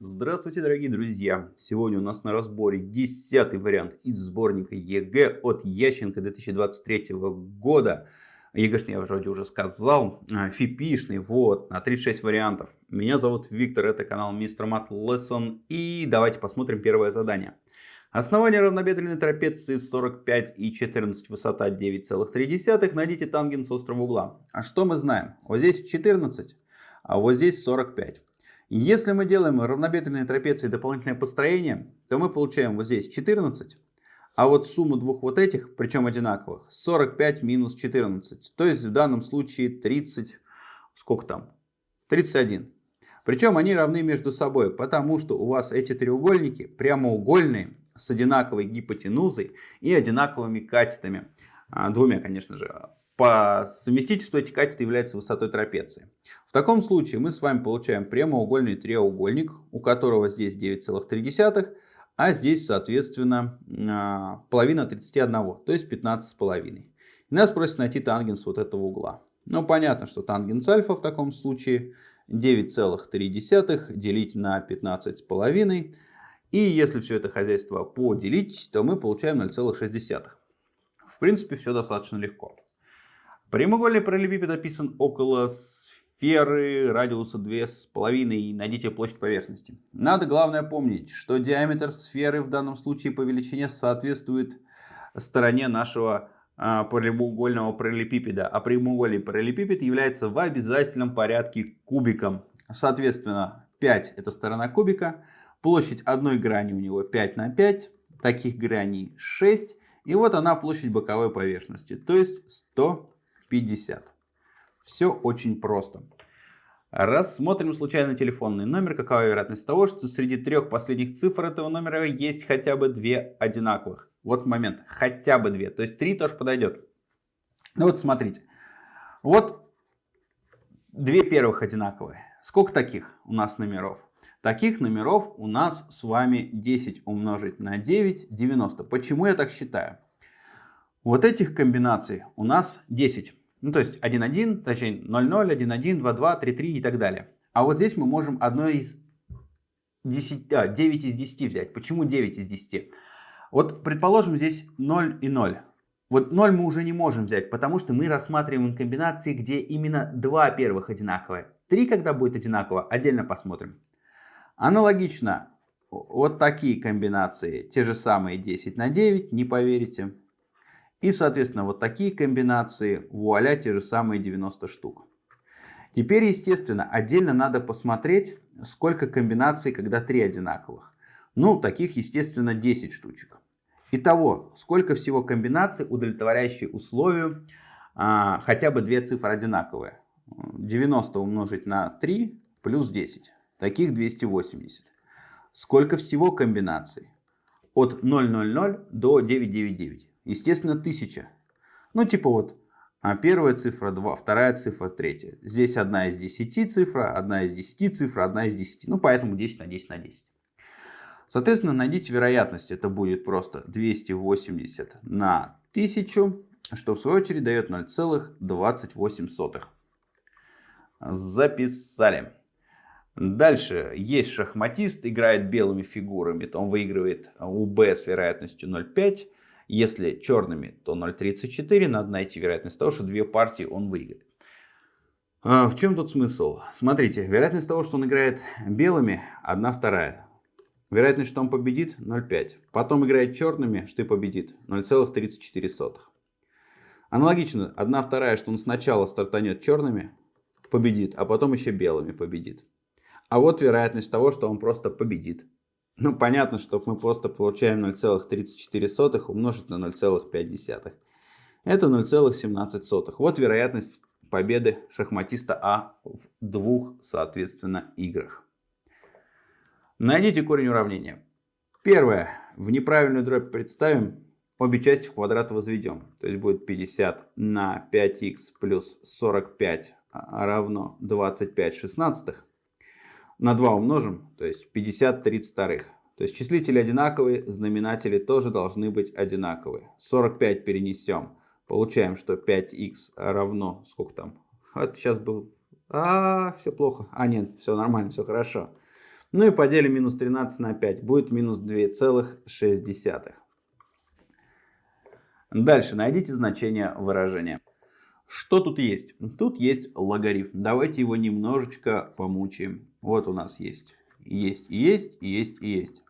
Здравствуйте, дорогие друзья! Сегодня у нас на разборе десятый вариант из сборника ЕГЭ от Ященко 2023 года. ЕГЭшный я вроде уже сказал, а, фипишный, вот, на 36 вариантов. Меня зовут Виктор, это канал Mister Math Lesson. И давайте посмотрим первое задание. Основание равнобедренной трапеции 45 и 14, высота 9,3. Найдите тангенс острого угла. А что мы знаем? Вот здесь 14, а вот здесь 45. Если мы делаем равнобедренные трапеции дополнительное построение, то мы получаем вот здесь 14, а вот сумму двух вот этих, причем одинаковых, 45 минус 14. То есть в данном случае 30, сколько там? 31. Причем они равны между собой, потому что у вас эти треугольники прямоугольные, с одинаковой гипотенузой и одинаковыми катетами. А, двумя, конечно же, по совместительству эти катеты являются высотой трапеции. В таком случае мы с вами получаем прямоугольный треугольник, у которого здесь 9,3, а здесь, соответственно, а, половина 31, то есть 15,5. Нас просят найти тангенс вот этого угла. Ну, понятно, что тангенс альфа в таком случае 9,3 делить на 15,5. И если все это хозяйство поделить, то мы получаем 0,6. В принципе, все достаточно легко. Прямоугольный параллелепипед описан около сферы радиуса 2,5 и найдите площадь поверхности. Надо главное помнить, что диаметр сферы в данном случае по величине соответствует стороне нашего а, прямоугольного параллелепипеда. А прямоугольный параллелепипед является в обязательном порядке кубиком. Соответственно, 5 это сторона кубика. Площадь одной грани у него 5 на 5. Таких граней 6. И вот она площадь боковой поверхности, то есть 100 50. Все очень просто. Рассмотрим случайно телефонный номер. Какова вероятность того, что среди трех последних цифр этого номера есть хотя бы две одинаковых? Вот момент. Хотя бы две. То есть три тоже подойдет. Ну вот смотрите. Вот две первых одинаковые. Сколько таких у нас номеров? Таких номеров у нас с вами 10 умножить на 9, 90. Почему я так считаю? Вот этих комбинаций у нас 10. Ну, то есть 1,1, точнее 0,0, 1,1, 2,2, 3,3 и так далее. А вот здесь мы можем одно из 10, а, 9 из 10 взять. Почему 9 из 10? Вот предположим здесь 0 и 0. Вот 0 мы уже не можем взять, потому что мы рассматриваем комбинации, где именно два первых одинаковые. 3, когда будет одинаково, отдельно посмотрим. Аналогично, вот такие комбинации, те же самые 10 на 9, не поверите. И, соответственно, вот такие комбинации, вуаля, те же самые 90 штук. Теперь, естественно, отдельно надо посмотреть, сколько комбинаций, когда три одинаковых. Ну, таких, естественно, 10 штучек. Итого, сколько всего комбинаций, удовлетворяющие условию, а, хотя бы две цифры одинаковые. 90 умножить на 3 плюс 10. Таких 280. Сколько всего комбинаций? От 000 до 999. Естественно, 1000. Ну, типа вот а первая цифра 2, вторая цифра 3. Здесь одна из 10 цифра, одна из 10 цифр, одна из 10. Ну, поэтому 10 на 10 на 10. Соответственно, найдите вероятность. Это будет просто 280 на 1000, что в свою очередь дает 0,28. Записали. Дальше есть шахматист, играет белыми фигурами, то он выигрывает у Б с вероятностью 0,5. Если черными, то 0.34. Надо найти вероятность того, что две партии он выиграет. А в чем тут смысл? Смотрите, вероятность того, что он играет белыми, 1 вторая. Вероятность, что он победит, 0,5. Потом играет черными, что и победит, 0,34. Аналогично, 1 вторая, что он сначала стартанет черными, победит, а потом еще белыми победит. А вот вероятность того, что он просто победит. Ну, понятно, что мы просто получаем 0,34 умножить на 0,5. Это 0,17. Вот вероятность победы шахматиста А в двух, соответственно, играх. Найдите корень уравнения. Первое. В неправильную дробь представим, обе части в квадрат возведем. То есть будет 50 на 5х плюс 45 равно 25 шестнадцатых на 2 умножим, то есть 50 32. То есть числители одинаковые, знаменатели тоже должны быть одинаковые. 45 перенесем. Получаем, что 5х равно, сколько там? Вот сейчас был, а, все плохо. А, нет, все нормально, все хорошо. Ну и поделим минус 13 на 5. Будет минус 2,6. Дальше найдите значение выражения. Что тут есть? Тут есть логарифм. Давайте его немножечко помучаем. Вот у нас есть. Есть есть, есть есть.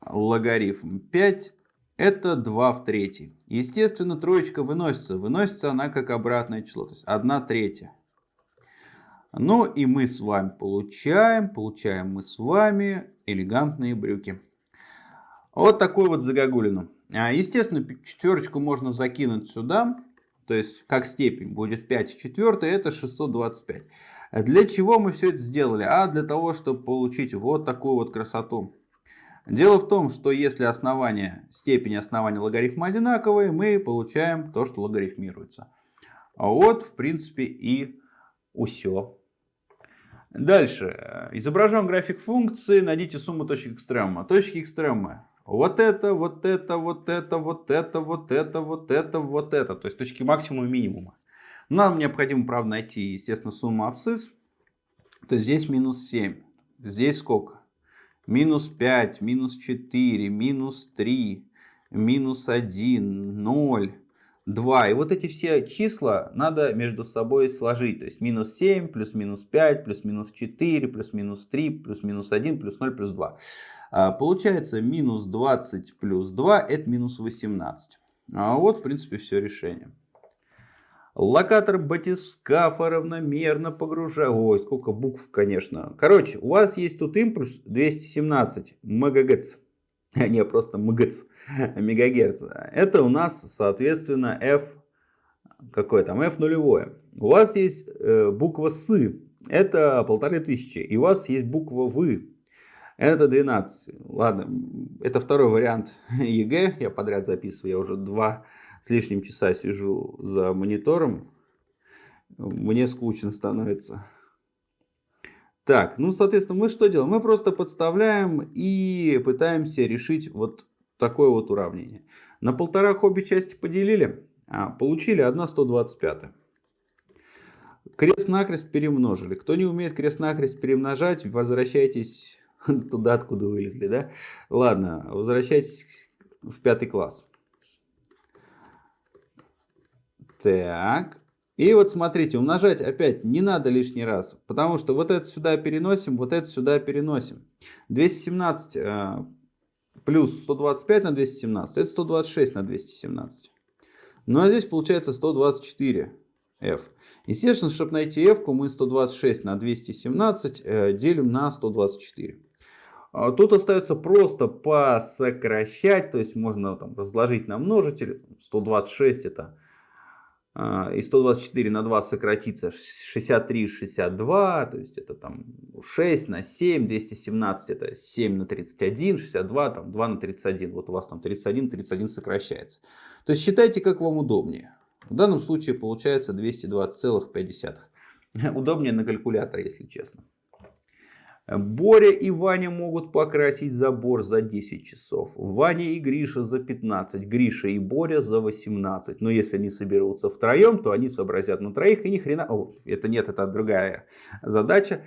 Логарифм 5 это 2 в третьей. Естественно, троечка выносится. Выносится она как обратное число. То есть 1 третья. Ну и мы с вами получаем, получаем мы с вами элегантные брюки. Вот такую вот загогулину. А, естественно, четверочку можно закинуть сюда. То есть, как степень будет 5 в 4, это 625. Для чего мы все это сделали? А для того, чтобы получить вот такую вот красоту. Дело в том, что если основание, степень основания логарифма одинаковые, мы получаем то, что логарифмируется. Вот, в принципе, и все. Дальше. Изображен график функции. Найдите сумму точек экстремума. Точки экстремума. Вот это, вот это, вот это, вот это, вот это, вот это, вот это. То есть точки максимума и минимума. Нам необходимо, правда, найти, естественно, сумму абсцисс. То есть здесь минус 7. Здесь сколько? Минус 5, минус 4, минус 3, минус 1, 0, 2. И вот эти все числа надо между собой сложить. То есть минус 7, плюс минус 5, плюс минус 4, плюс минус 3, плюс минус 1, плюс 0, плюс 2. А, получается минус 20 плюс 2 это минус 18. А вот в принципе все решение. Локатор батискафа равномерно погружает. Ой, сколько букв, конечно. Короче, у вас есть тут импульс 217 МГц. Не, просто МГц. Мегагерц. Это у нас, соответственно, F... Какой там? F нулевое. У вас есть э, буква С. Это полторы тысячи. И у вас есть буква В. Это 12. Ладно, это второй вариант ЕГЭ. Я подряд записываю. Я уже два с лишним часа сижу за монитором, мне скучно становится. Так, ну, соответственно, мы что делаем? Мы просто подставляем и пытаемся решить вот такое вот уравнение. На полтора обе части поделили, а получили 1 125. Крест-накрест перемножили. Кто не умеет крест-накрест перемножать, возвращайтесь туда, откуда вылезли, да? Ладно, возвращайтесь в пятый класс. Так. И вот смотрите, умножать опять не надо лишний раз, потому что вот это сюда переносим, вот это сюда переносим. 217 э, плюс 125 на 217, это 126 на 217. Ну а здесь получается 124 f. Естественно, чтобы найти f, мы 126 на 217 э, делим на 124. А тут остается просто посокращать, то есть можно там разложить на множители. 126 это и 124 на 2 сократится 63, 62, то есть это там 6 на 7, 217 это 7 на 31, 62, там 2 на 31, вот у вас там 31, 31 сокращается. То есть считайте, как вам удобнее. В данном случае получается 220,5. Удобнее на калькуляторе, если честно. Боря и Ваня могут покрасить забор за 10 часов. Ваня и Гриша за 15. Гриша и Боря за 18. Но если они соберутся втроем, то они сообразят на троих и ни хрена... О, это нет, это другая задача.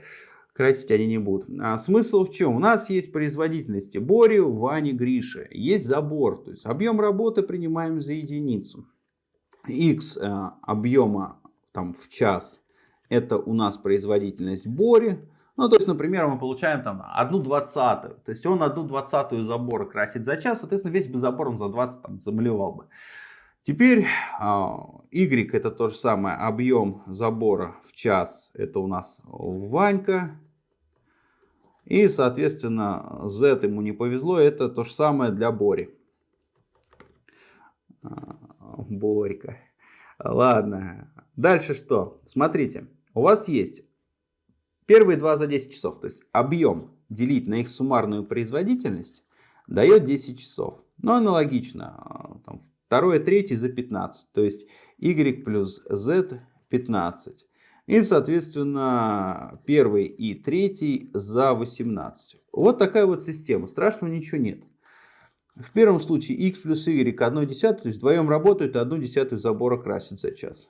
Красить они не будут. А смысл в чем? У нас есть производительности Бори, Вани, Гриша. Есть забор. То есть объем работы принимаем за единицу. X э, объема там, в час. Это у нас производительность Бори. Ну, то есть, например, мы получаем там одну двадцатую. То есть он одну двадцатую забора красит за час, соответственно, весь бы забор он за 20 там, замалевал бы. Теперь Y это то же самое, объем забора в час, это у нас Ванька. И, соответственно, Z ему не повезло, это то же самое для Бори. Борька. Ладно. Дальше что? Смотрите, у вас есть Первые два за 10 часов, то есть объем делить на их суммарную производительность дает 10 часов. Но аналогично, а, там, второе, третье за 15, то есть y плюс z 15. И, соответственно, первый и третий за 18. Вот такая вот система. Страшного ничего нет. В первом случае x плюс y 1 десятую, то есть вдвоем работают и 1 десятую забора красит за час.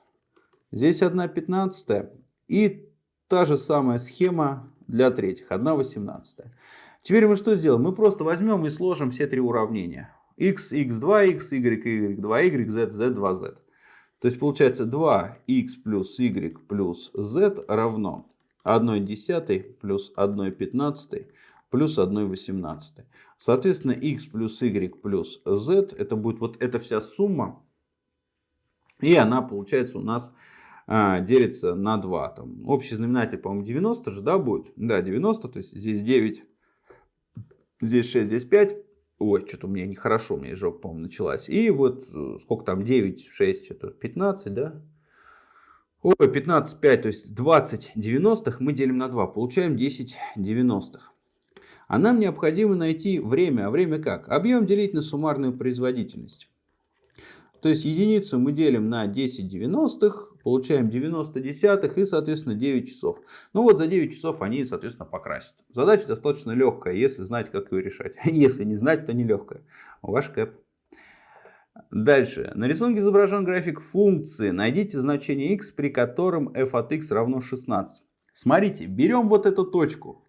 Здесь 1 пятнадцатая. И Та же самая схема для третьих 1 восемнадцатая. Теперь мы что сделаем? Мы просто возьмем и сложим все три уравнения. x, x2, x, y, y2, y, z, z2z. То есть получается 2x плюс y плюс z равно 1 десятой плюс 1 пятнадцатой плюс 1 18. Соответственно, x плюс y плюс z, это будет вот эта вся сумма. И она, получается, у нас а, делится на 2. Там, общий знаменатель, по-моему, 90 же, да, будет? Да, 90, то есть здесь 9, здесь 6, здесь 5. Ой, что-то у меня нехорошо, у меня жопа, по-моему, началась. И вот э, сколько там, 9, 6, что-то 15, да? Ой, 15, 5, то есть 20 90 мы делим на 2, получаем 10 90 -х. А нам необходимо найти время. А время как? Объем делить на суммарную производительность. То есть единицу мы делим на 10 девяностых, получаем 90 десятых и, соответственно, 9 часов. Ну вот за 9 часов они, соответственно, покрасят. Задача достаточно легкая, если знать, как ее решать. Если не знать, то нелегкая. Ваш кэп. Дальше. На рисунке изображен график функции. Найдите значение x, при котором f от x равно 16. Смотрите, берем вот эту точку.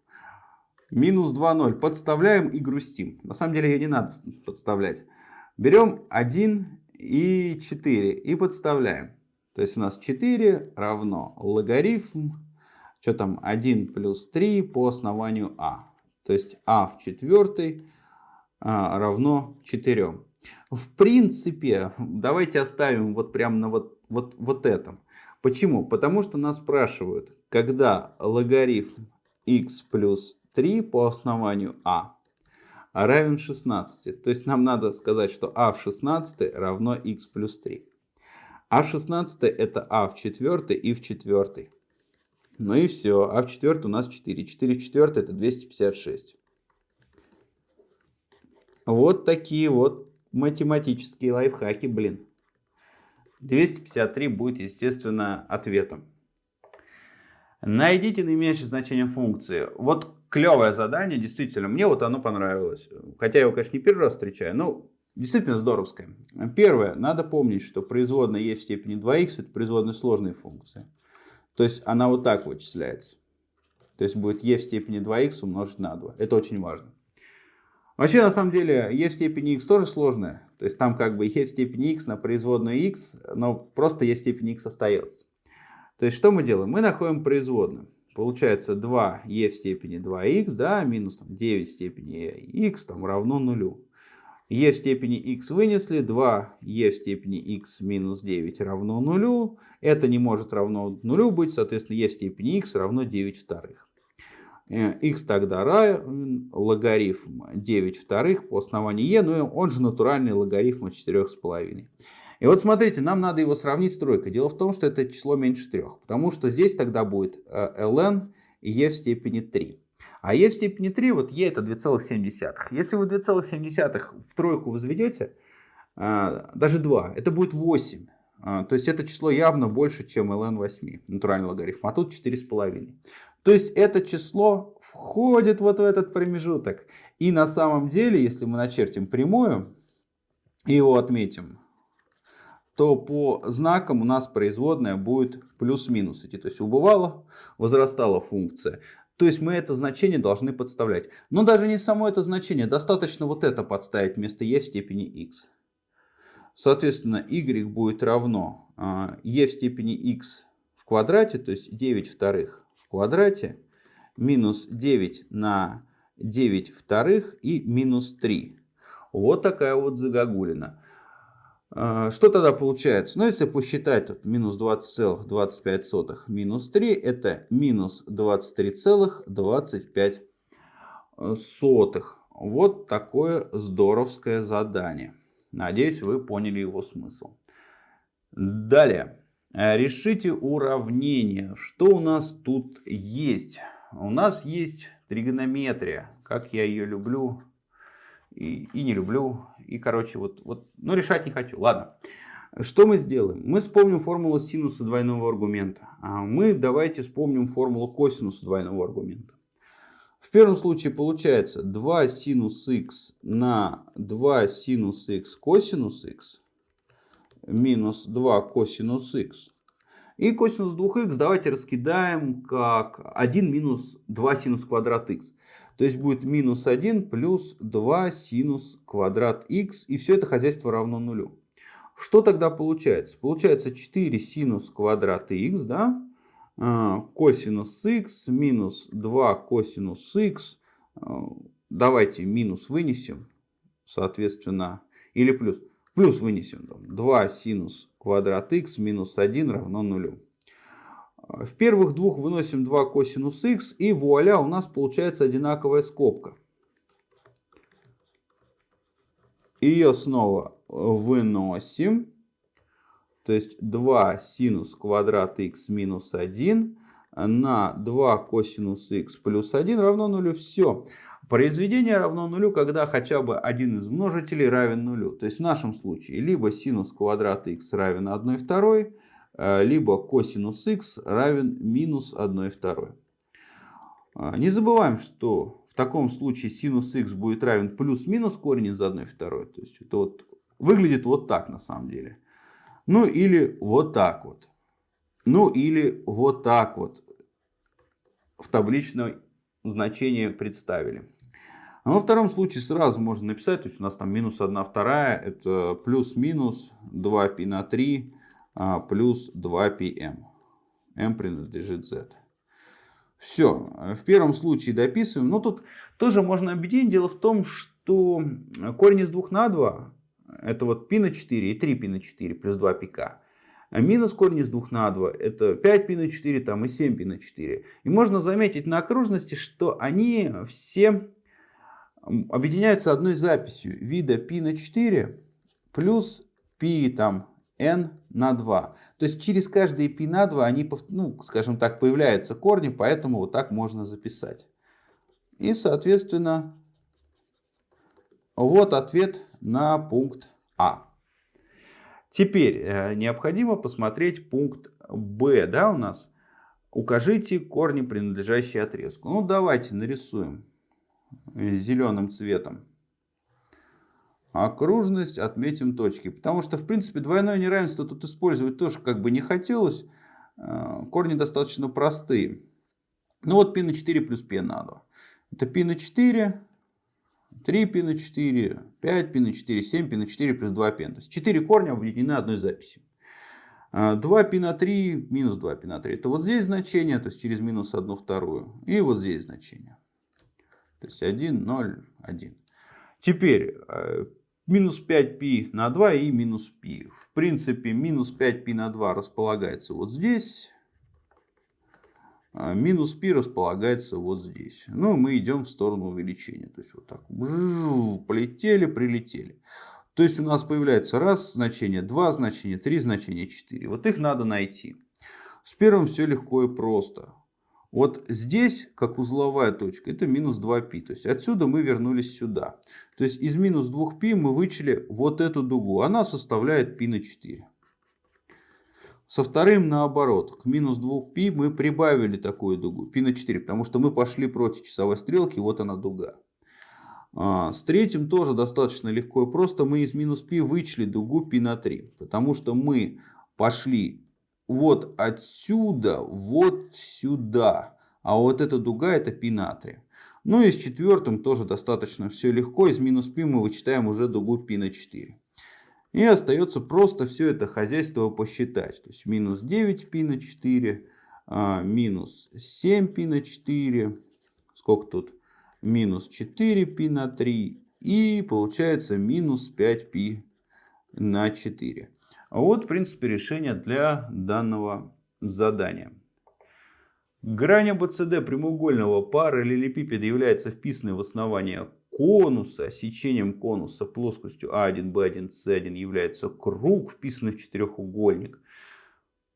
Минус 2,0. Подставляем и грустим. На самом деле ее не надо подставлять. Берем 1 и 4 и подставляем. То есть у нас 4 равно логарифм, что там, 1 плюс 3 по основанию а. То есть а в четвертой а, равно 4. В принципе, давайте оставим вот прямо на вот, вот, вот этом. Почему? Потому что нас спрашивают, когда логарифм x плюс 3 по основанию а равен 16. То есть нам надо сказать, что а в 16 равно x плюс 3. А в 16 это а в 4 и в 4. Ну и все. А в 4 у нас 4. 4 в 4 это 256. Вот такие вот математические лайфхаки, блин. 253 будет, естественно, ответом. Найдите наименьшее значение функции. Вот клевое задание, действительно, мне вот оно понравилось. Хотя я его, конечно, не первый раз встречаю, но действительно здоровское. Первое, надо помнить, что производная e в степени 2х это производная сложной функции. То есть она вот так вычисляется. То есть будет e в степени 2х умножить на 2. Это очень важно. Вообще, на самом деле, e в степени x тоже сложная. То есть там как бы e в степени x на производную x, но просто e в степени x остается. То есть что мы делаем? Мы находим производную. Получается 2e в степени 2x, да, минус там, 9 в степени x там, равно нулю. E степени x вынесли, 2e в степени x минус 9 равно нулю. Это не может равно нулю быть, соответственно, e степени x равно 9 вторых. x тогда равен логарифм 9 вторых по основанию e, ну он же натуральный логарифм от 4,5. И вот смотрите, нам надо его сравнить с тройкой. Дело в том, что это число меньше 3, потому что здесь тогда будет э, ln и e в степени 3. А e в степени 3, вот e это 2,7. Если вы 2,7 в тройку возведете, э, даже 2, это будет 8. Э, то есть это число явно больше, чем ln 8, натуральный логарифм, а тут 4,5. То есть это число входит вот в этот промежуток. И на самом деле, если мы начертим прямую и его отметим, то по знакам у нас производная будет плюс-минус идти. То есть убывала, возрастала функция. То есть мы это значение должны подставлять. Но даже не само это значение, достаточно вот это подставить вместо e в степени x. Соответственно, y будет равно e в степени x в квадрате, то есть 9 вторых в квадрате, минус 9 на 9 вторых и минус 3. Вот такая вот загогулина. А, что тогда получается? Ну, если посчитать, тут минус 20,25 минус 3, это минус 23,25. Вот такое здоровское задание. Надеюсь, вы поняли его смысл. Далее. Решите уравнение. Что у нас тут есть? У нас есть тригонометрия. Как я ее люблю и, и не люблю. И, короче, вот, вот, ну, решать не хочу. Ладно. Что мы сделаем? Мы вспомним формулу синуса двойного аргумента. А мы давайте вспомним формулу косинуса двойного аргумента. В первом случае получается 2 синус х на 2 синус х косинус х минус 2 косинус х. И косинус 2х давайте раскидаем как 1 минус 2 синус квадрат х. То есть будет минус 1 плюс 2 синус квадрат х. И все это хозяйство равно нулю. Что тогда получается? Получается 4 синус квадрат х, да? А, косинус х минус 2 косинус х. А, давайте минус вынесем, соответственно, или плюс. Плюс вынесем 2 синус квадрат х минус 1 равно нулю. В первых двух выносим 2 косинус х и вуаля у нас получается одинаковая скобка. Ее снова выносим. То есть 2 синус квадрат х минус 1 на 2 косинус х плюс 1 равно нулю. Все. Произведение равно нулю, когда хотя бы один из множителей равен нулю. То есть в нашем случае либо синус квадрата х равен 1 второй, э, либо косинус х равен минус 1 второй. А, не забываем, что в таком случае синус х будет равен плюс-минус корень из 1 второй. То есть это вот выглядит вот так на самом деле. Ну или вот так вот. Ну или вот так вот. В табличном значении представили. А во втором случае сразу можно написать, то есть у нас там минус 1 вторая, это плюс-минус 2π на 3 а, плюс 2πm. m принадлежит z. Все, в первом случае дописываем. Но тут тоже можно объединить. Дело в том, что корень из 2 на 2, это вот π на 4 и 3π на 4 плюс 2 пика. А минус корень из 2 на 2 это 5π на 4 там, и 7π на 4. И можно заметить на окружности, что они все объединяются одной записью вида π на 4 плюс π там n на 2. То есть через каждые π на 2 они, ну, скажем так, появляются корни, поэтому вот так можно записать. И, соответственно, вот ответ на пункт А. Теперь э, необходимо посмотреть пункт Б, да, у нас. Укажите корни, принадлежащие отрезку. Ну, давайте нарисуем зеленым цветом. Окружность отметим точки. Потому что, в принципе, двойное неравенство тут использовать тоже как бы не хотелось. Э, корни достаточно простые. Ну вот π на 4 плюс π на 2. Это π на 4, 3 π на 4, 5 π на 4, 7 π на 4 плюс 2 π. То есть 4 корня объединены одной записью. 2 π на 3 минус 2 π на 3. Это вот здесь значение, то есть через минус 1 вторую. И вот здесь значение. То есть 1, 0, 1. Теперь э, минус 5π на 2 и минус π. В принципе, минус 5π на 2 располагается вот здесь. А минус π располагается вот здесь. Ну, мы идем в сторону увеличения. То есть, вот так. Полетели, прилетели. То есть, у нас появляется раз значение, два значения, три значения, четыре. Вот их надо найти. С первым все легко и просто. Вот здесь, как узловая точка, это минус 2π. То есть отсюда мы вернулись сюда. То есть из минус 2π мы вычли вот эту дугу. Она составляет π на 4. Со вторым наоборот. К минус 2π мы прибавили такую дугу. π на 4. Потому что мы пошли против часовой стрелки. Вот она дуга. А, с третьим тоже достаточно легко и просто. Мы из минус π вычли дугу π на 3. Потому что мы пошли вот отсюда, вот сюда. А вот эта дуга это π натрия. Ну и с четвертым тоже достаточно все легко. Из минус π мы вычитаем уже дугу π на 4. И остается просто все это хозяйство посчитать. То есть минус 9 π на 4, а, минус 7 π на 4. Сколько тут? Минус 4 π на 3. И получается минус 5 π на 4. Вот, в принципе, решение для данного задания. Грань АБЦД прямоугольного параллелепипеда является вписанной в основание конуса. Сечением конуса плоскостью А1, Б1, С1 является круг, вписанный в четырехугольник.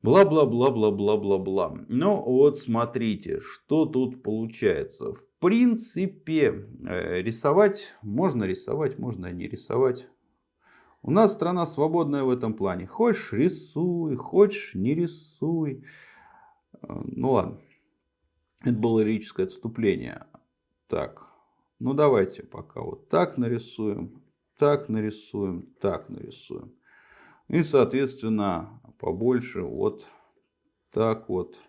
Бла-бла-бла-бла-бла-бла-бла. Ну вот смотрите, что тут получается. В принципе, э, рисовать можно рисовать, можно не рисовать. У нас страна свободная в этом плане. Хочешь рисуй, хочешь не рисуй. Э, ну ладно. Это было лирическое отступление. Так. Ну давайте пока вот так нарисуем. Так нарисуем. Так нарисуем. И соответственно побольше вот так вот,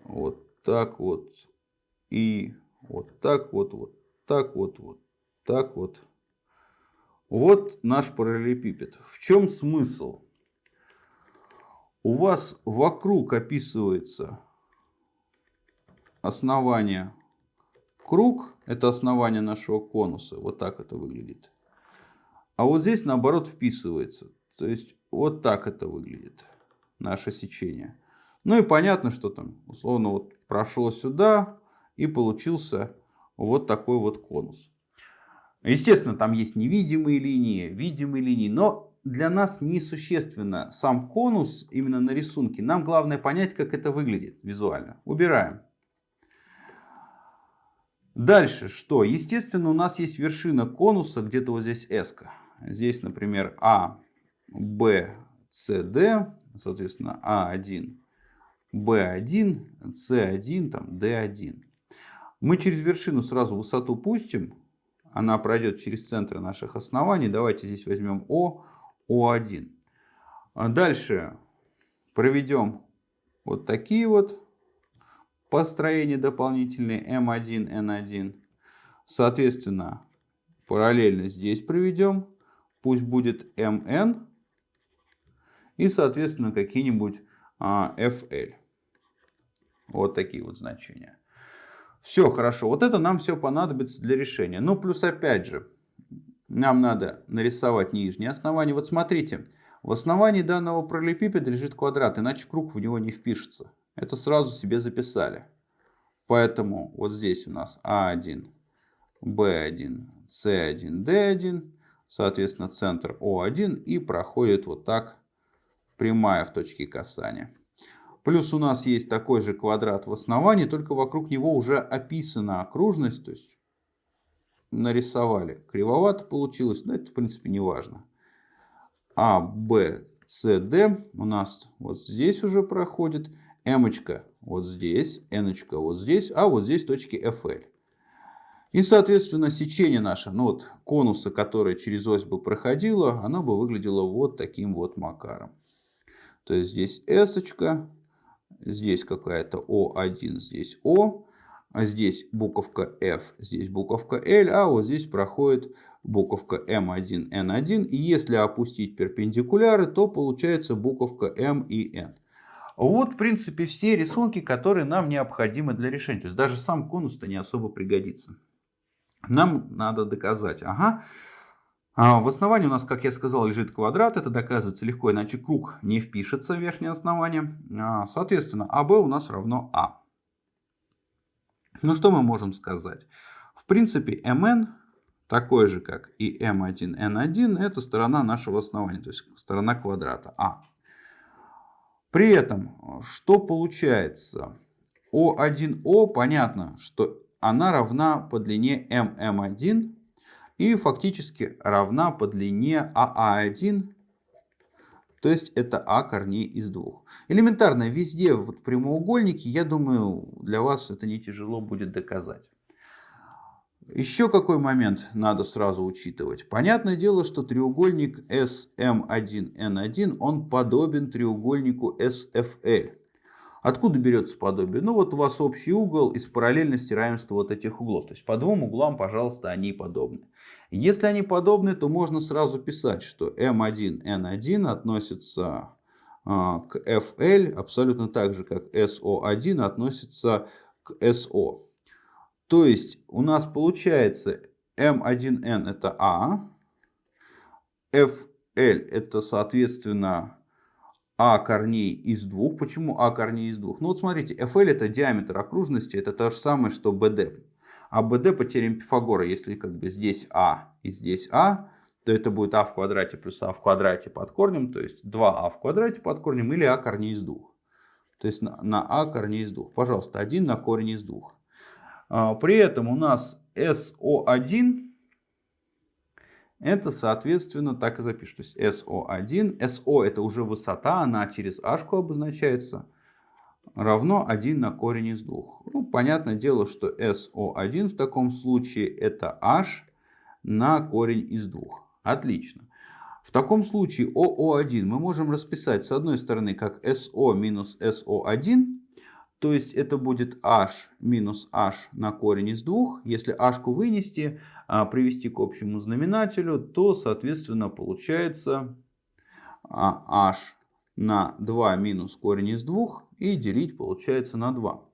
вот так вот и вот так вот, вот так вот, вот так вот. Вот наш параллелепипед. В чем смысл? У вас вокруг описывается основание круг, это основание нашего конуса, вот так это выглядит. А вот здесь наоборот вписывается, то есть вот так это выглядит, наше сечение. Ну и понятно, что там условно вот прошло сюда и получился вот такой вот конус. Естественно, там есть невидимые линии, видимые линии, но для нас несущественно сам конус именно на рисунке. Нам главное понять, как это выглядит визуально. Убираем. Дальше что? Естественно, у нас есть вершина конуса, где-то вот здесь S. -ка. Здесь, например, А, Б, С, Д, соответственно, А1, Б1, С1, там, Д1. Мы через вершину сразу высоту пустим, она пройдет через центры наших оснований. Давайте здесь возьмем О, О1. А дальше проведем вот такие вот построения дополнительные М1, Н1. Соответственно, параллельно здесь проведем. Пусть будет МН и, соответственно, какие-нибудь а, FL. Вот такие вот значения. Все хорошо. Вот это нам все понадобится для решения. Ну, плюс опять же, нам надо нарисовать нижнее основание. Вот смотрите, в основании данного параллелепипеда лежит квадрат, иначе круг в него не впишется. Это сразу себе записали. Поэтому вот здесь у нас А1, Б1, С1, Д1, соответственно, центр О1 и проходит вот так прямая в точке касания. Плюс у нас есть такой же квадрат в основании, только вокруг него уже описана окружность, то есть нарисовали. Кривовато получилось, но это в принципе не важно. А, Б, С, Д у нас вот здесь уже проходит. М вот здесь, Н вот здесь, а вот здесь точки FL. И, соответственно, сечение наше, ну вот конуса, которое через ось бы проходило, оно бы выглядело вот таким вот макаром. То есть здесь S, здесь какая-то О1, здесь О, а здесь буковка F, здесь буковка L, а вот здесь проходит буковка M1, N1. И если опустить перпендикуляры, то получается буковка M и N. Вот, в принципе, все рисунки, которые нам необходимы для решения. То есть даже сам конус-то не особо пригодится. Нам надо доказать. Ага, в основании у нас, как я сказал, лежит квадрат. Это доказывается легко, иначе круг не впишется в верхнее основание. А, соответственно, АБ у нас равно А. Ну что мы можем сказать? В принципе, МН такой же, как и М1, Н1, это сторона нашего основания, то есть сторона квадрата А. При этом, что получается? О1О, понятно, что она равна по длине ММ1 и фактически равна по длине АА1, то есть это А корней из двух. Элементарно, везде вот прямоугольники, я думаю, для вас это не тяжело будет доказать. Еще какой момент надо сразу учитывать. Понятное дело, что треугольник SM1N1, он подобен треугольнику SFL. Откуда берется подобие? Ну вот у вас общий угол из параллельности равенства вот этих углов. То есть по двум углам, пожалуйста, они подобны. Если они подобны, то можно сразу писать, что M1, N1 относится а, к FL абсолютно так же, как SO1 относится к SO. То есть у нас получается M1N это А, FL это соответственно а корней из двух. Почему А корней из двух? Ну вот смотрите, FL это диаметр окружности, это то же самое, что BD. А BD по теореме Пифагора, если как бы здесь А и здесь А, то это будет А в квадрате плюс А в квадрате под корнем, то есть 2А в квадрате под корнем или А корней из двух. То есть на, на А корней из двух. Пожалуйста, 1 на корень из двух. А, при этом у нас SO1 это, соответственно, так и запишу. То есть SO1. SO это уже высота, она через h обозначается. Равно 1 на корень из 2. Ну, понятное дело, что SO1 в таком случае это h на корень из 2. Отлично. В таком случае ОО1 мы можем расписать с одной стороны как СО минус СО1, то есть это будет h минус h на корень из двух. Если h вынести, привести к общему знаменателю, то соответственно получается а, h на 2 минус корень из 2 и делить получается на 2.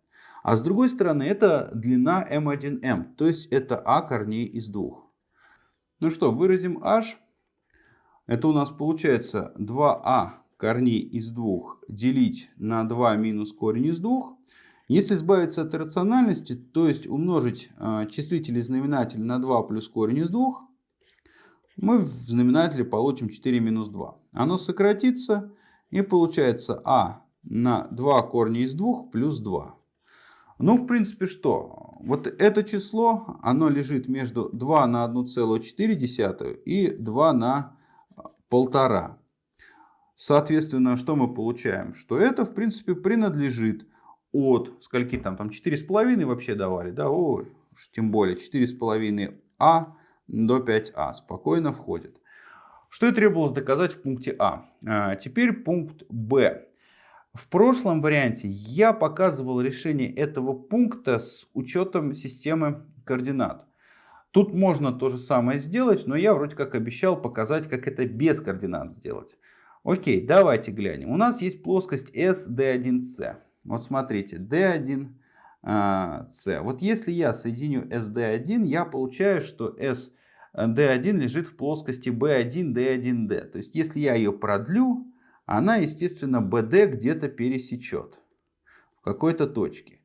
А с другой стороны это длина m1m, то есть это а корней из 2. Ну что, выразим h. Это у нас получается 2а корней из 2 делить на 2 минус корень из 2. Если избавиться от иррациональности, то есть умножить э, числитель и знаменатель на 2 плюс корень из 2, мы в знаменателе получим 4 минус 2. Оно сократится и получается а на 2 корня из 2 плюс 2. Ну, в принципе, что? Вот это число, оно лежит между 2 на 1,4 и 2 на 1,5. Соответственно, что мы получаем? Что это, в принципе, принадлежит от, скольки там, там 4,5 вообще давали, да, ой, тем более 4,5а до 5а спокойно входит. Что и требовалось доказать в пункте А. а теперь пункт Б. В прошлом варианте я показывал решение этого пункта с учетом системы координат. Тут можно то же самое сделать, но я вроде как обещал показать, как это без координат сделать. Окей, давайте глянем. У нас есть плоскость SD1C. Вот смотрите, D1C. А, вот если я соединю SD1, я получаю, что SD1 лежит в плоскости B1, D1D. То есть если я ее продлю, она, естественно, BD где-то пересечет в какой-то точке.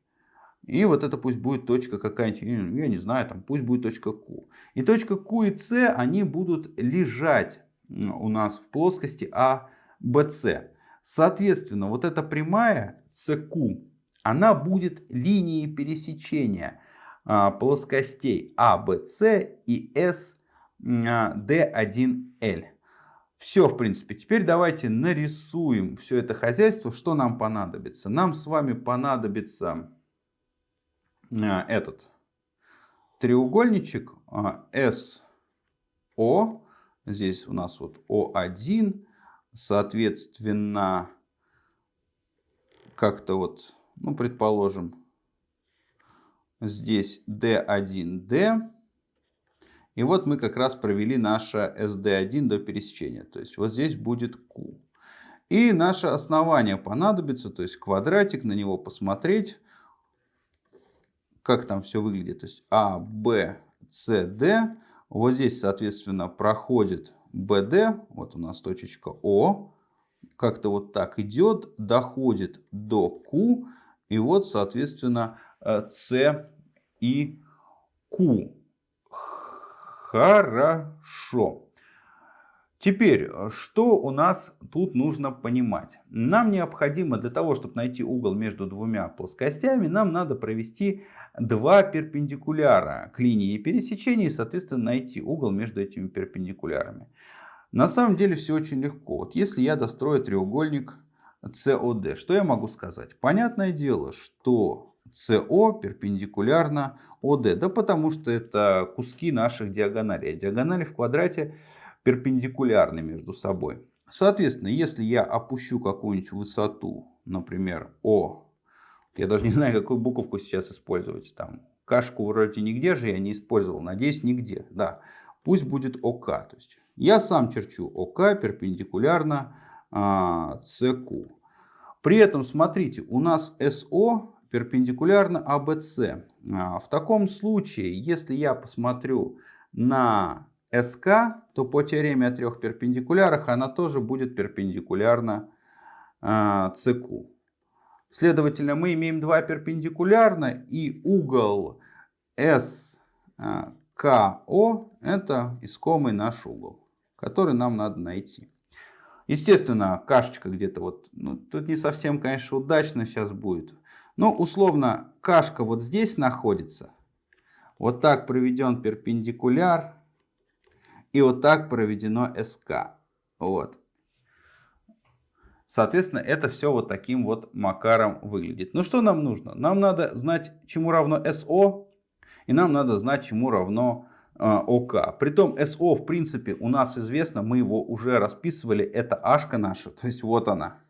И вот это пусть будет точка какая-нибудь, я не знаю, там пусть будет точка Q. И точка Q и C, они будут лежать у нас в плоскости ABC. Соответственно, вот эта прямая CQ, она будет линией пересечения а, плоскостей ABC и SD1L. Все, в принципе. Теперь давайте нарисуем все это хозяйство. Что нам понадобится? Нам с вами понадобится а, этот треугольничек SO. А, Здесь у нас вот O1. Соответственно, как-то вот, ну, предположим, здесь D1D. И вот мы как раз провели наше SD1 до пересечения. То есть вот здесь будет Q. И наше основание понадобится, то есть квадратик, на него посмотреть, как там все выглядит. То есть А, Б, С, Д. Вот здесь, соответственно, проходит BD, вот у нас точечка О, как-то вот так идет, доходит до Q, и вот, соответственно, С и Q. Хорошо. Теперь, что у нас тут нужно понимать? Нам необходимо для того, чтобы найти угол между двумя плоскостями, нам надо провести два перпендикуляра к линии пересечения и, соответственно, найти угол между этими перпендикулярами. На самом деле все очень легко. Вот если я дострою треугольник COD, что я могу сказать? Понятное дело, что CO перпендикулярно OD. Да потому что это куски наших диагоналей. А диагонали в квадрате перпендикулярны между собой. Соответственно, если я опущу какую-нибудь высоту, например, О, я даже не знаю, какую буковку сейчас использовать. Там кашку вроде нигде же я не использовал. Надеюсь, нигде. Да, пусть будет ОК. То есть я сам черчу ОК перпендикулярно а. При этом, смотрите, у нас СО перпендикулярно АБС. А, в таком случае, если я посмотрю на СК, то по теореме о трех перпендикулярах она тоже будет перпендикулярна СК. Следовательно, мы имеем два перпендикулярно, и угол SKO это искомый наш угол, который нам надо найти. Естественно, кашечка где-то вот, ну, тут не совсем, конечно, удачно сейчас будет. Но условно кашка вот здесь находится. Вот так проведен перпендикуляр. И вот так проведено СК. Вот. Соответственно, это все вот таким вот макаром выглядит. Ну что нам нужно? Нам надо знать, чему равно СО. И нам надо знать, чему равно ОК. Притом СО, в принципе, у нас известно, мы его уже расписывали, это ашка наша, то есть вот она.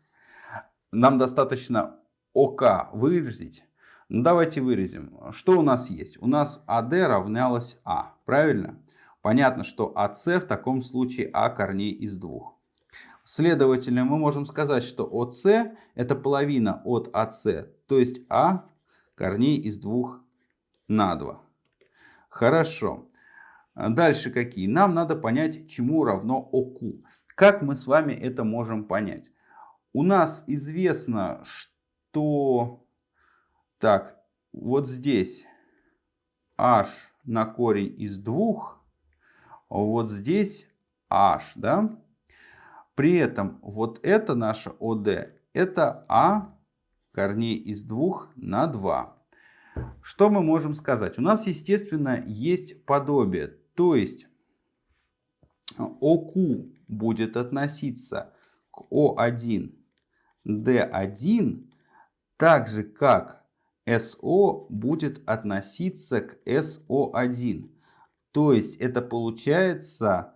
Нам достаточно ОК выразить. Ну, давайте выразим. Что у нас есть? У нас АД равнялось А, правильно? Понятно, что АС в таком случае А корней из двух. Следовательно, мы можем сказать, что ОС это половина от АС, то есть А корней из двух на 2. Хорошо. Дальше какие? Нам надо понять, чему равно ОК. Как мы с вами это можем понять? У нас известно, что... Так, вот здесь h на корень из двух, вот здесь h, да? При этом вот это наше ОД, это а корней из двух на 2. Что мы можем сказать? У нас, естественно, есть подобие. То есть ОК будет относиться к О1, D1, так же как СО будет относиться к СО1. То есть это получается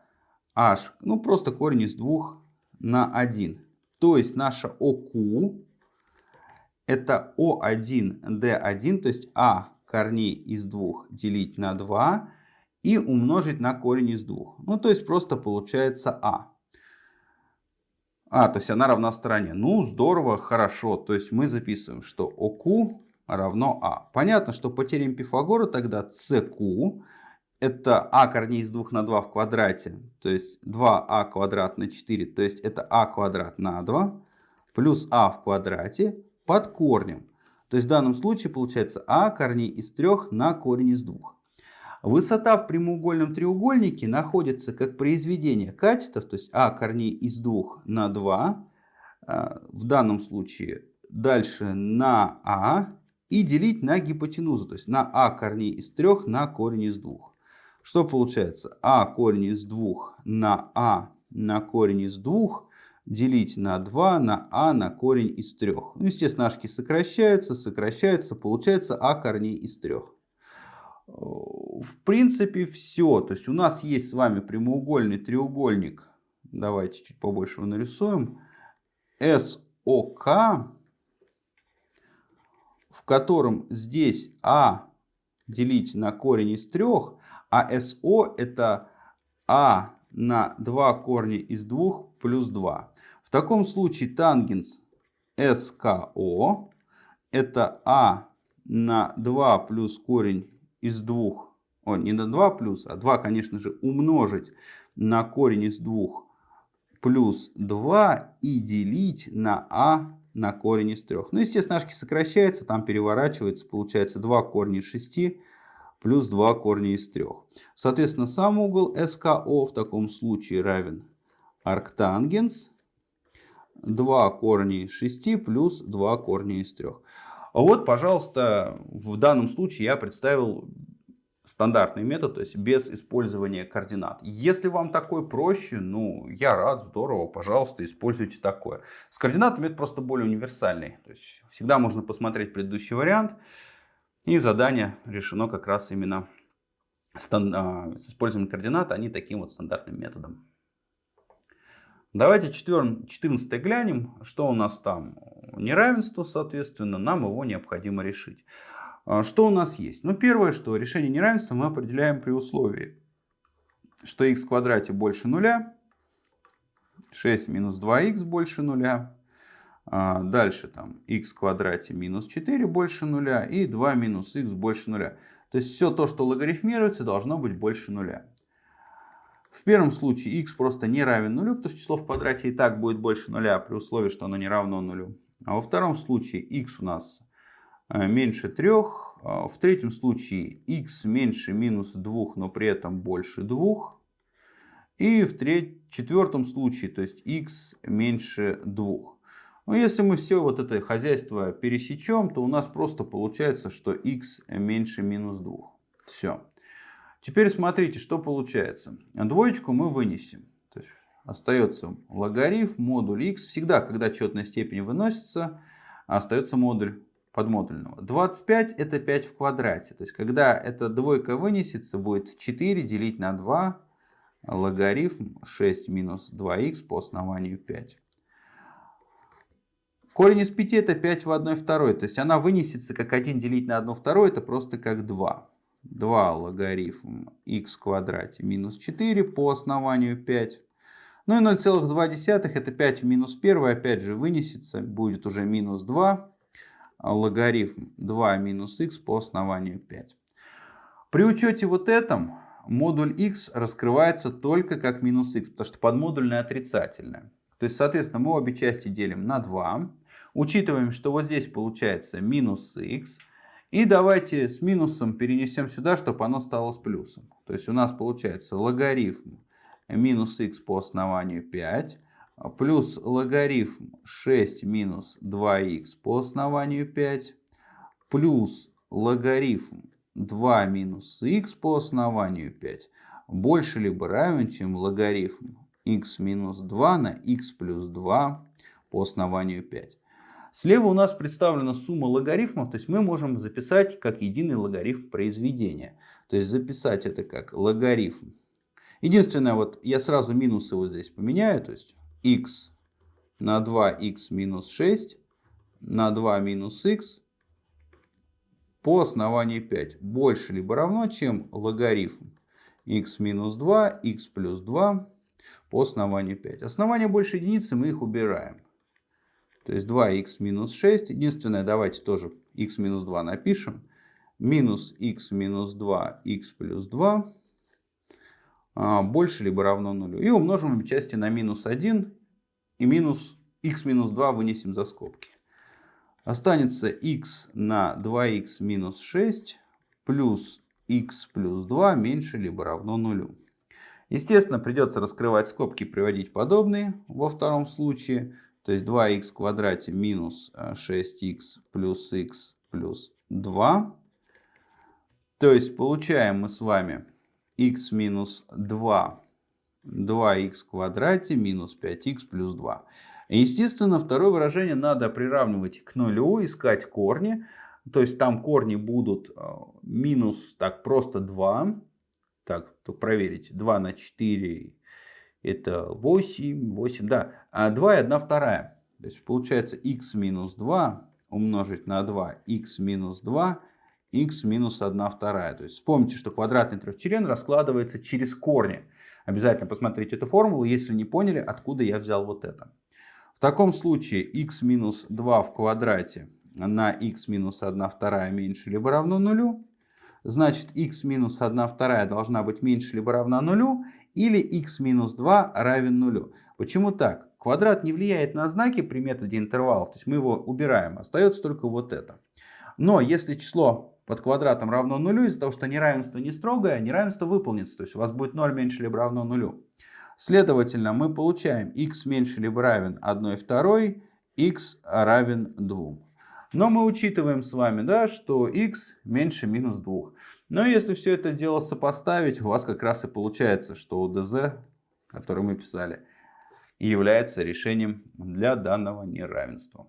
H, ну просто корень из двух на 1. То есть наша ОК это О1D1, то есть А корней из двух делить на 2 и умножить на корень из двух. Ну, то есть просто получается А. А, то есть она равна стороне. Ну, здорово, хорошо. То есть мы записываем, что ОК равно А. Понятно, что по теореме Пифагора тогда СК это а корней из 2 на 2 в квадрате, то есть 2а квадрат на 4, то есть это а квадрат на 2, плюс а в квадрате под корнем. То есть в данном случае получается а корней из 3 на корень из 2. Высота в прямоугольном треугольнике находится как произведение катетов, то есть а корней из 2 на 2, а, в данном случае дальше на а и делить на гипотенузу, то есть на а корней из 3 на корень из 2. Что получается? а корень из 2 на а на корень из 2 делить на 2 на а на корень из 3. Ну, естественно, ашки сокращаются, сокращаются, получается а корней из 3. В принципе, все. То есть у нас есть с вами прямоугольный треугольник. Давайте чуть побольше его нарисуем. СОК, в котором здесь а делить на корень из 3, а СО это А на 2 корня из 2 плюс 2. В таком случае тангенс СКО это А на 2 плюс корень из 2. О, не на 2 плюс, а 2, конечно же, умножить на корень из 2 плюс 2 и делить на А на корень из 3. Ну, естественно, ашки сокращается, там переворачивается, получается 2 корня из 6 плюс 2 корня из 3. Соответственно, сам угол СКО в таком случае равен арктангенс 2 корня из 6 плюс 2 корня из 3. А вот, пожалуйста, в данном случае я представил стандартный метод, то есть без использования координат. Если вам такой проще, ну, я рад, здорово, пожалуйста, используйте такое. С координатами это просто более универсальный. То есть всегда можно посмотреть предыдущий вариант. И задание решено как раз именно а, с использованием координат, а не таким вот стандартным методом. Давайте 14 глянем, что у нас там. Неравенство, соответственно, нам его необходимо решить. А, что у нас есть? Ну, первое, что решение неравенства мы определяем при условии, что x в квадрате больше нуля, 6 минус 2х больше нуля, а, дальше там x в квадрате минус 4 больше нуля и 2 минус x больше нуля. То есть все то, что логарифмируется, должно быть больше нуля. В первом случае x просто не равен нулю, потому что число в квадрате и так будет больше нуля при условии, что оно не равно нулю. А во втором случае x у нас э, меньше 3. А в третьем случае x меньше минус 2, но при этом больше 2. И в четвертом случае, то есть x меньше 2. Но ну, если мы все вот это хозяйство пересечем, то у нас просто получается, что x меньше минус 2. Все. Теперь смотрите, что получается. Двоечку мы вынесем. То есть остается логарифм, модуль x. Всегда, когда четная степень выносится, остается модуль. подмодульного. 25 это 5 в квадрате. То есть, когда эта двойка вынесется, будет 4 делить на 2 логарифм 6 минус 2х по основанию 5. Корень из 5 это 5 в 1 второй. То есть, она вынесется как 1 делить на 1 второй, это просто как 2. 2 логарифм х в квадрате минус 4 по основанию 5. Ну и 0,2 это 5 в минус 1, опять же вынесется, будет уже минус 2 логарифм 2 минус х по основанию 5. При учете вот этом модуль x раскрывается только как минус х, потому что подмодульное отрицательное. То есть, соответственно, мы обе части делим на 2. Учитываем, что вот здесь получается минус х. И давайте с минусом перенесем сюда, чтобы оно стало с плюсом. То есть у нас получается логарифм минус х по основанию 5 плюс логарифм 6 минус 2х по основанию 5 плюс логарифм 2 минус х по основанию 5 больше либо равен, чем логарифм х минус 2 на х плюс 2 по основанию 5. Слева у нас представлена сумма логарифмов, то есть мы можем записать как единый логарифм произведения. То есть записать это как логарифм. Единственное, вот я сразу минусы вот здесь поменяю, то есть x на 2x минус 6 на 2 минус x по основанию 5 больше либо равно, чем логарифм x минус 2, x плюс 2 по основанию 5. Основания больше единицы, мы их убираем. То есть 2х минус 6. Единственное, давайте тоже x минус 2 напишем. Минус x минус 2, x плюс 2 а, больше либо равно нулю. И умножим обе части на минус 1 и минус x минус 2 вынесем за скобки. Останется x на 2x минус 6 плюс x плюс 2 меньше либо равно нулю. Естественно, придется раскрывать скобки и приводить подобные во втором случае. То есть 2х в квадрате минус 6х плюс х плюс 2. То есть получаем мы с вами x минус 2, 2х в квадрате минус 5х плюс 2. Естественно, второе выражение надо приравнивать к нулю, искать корни. То есть там корни будут э, минус так просто 2. Так, то проверить. 2 на 4 это 8, 8, да. А 2 и 1 вторая. То есть получается x минус 2 умножить на 2, x минус 2 x минус 1 вторая. То есть вспомните, что квадратный трехчлен раскладывается через корни. Обязательно посмотрите эту формулу, если не поняли, откуда я взял вот это. В таком случае x минус 2 в квадрате на x минус 1 вторая меньше либо равно нулю. Значит, x минус 1 вторая должна быть меньше либо равна нулю. Или x минус 2 равен нулю. Почему так? Квадрат не влияет на знаки при методе интервалов. То есть мы его убираем. Остается только вот это. Но если число под квадратом равно нулю, из-за того, что неравенство не строгое, неравенство выполнится. То есть у вас будет 0 меньше либо равно нулю. Следовательно, мы получаем x меньше либо равен 1 второй, x равен 2. Но мы учитываем с вами, да, что x меньше минус 2. Но если все это дело сопоставить, у вас как раз и получается, что УДЗ, который мы писали, является решением для данного неравенства.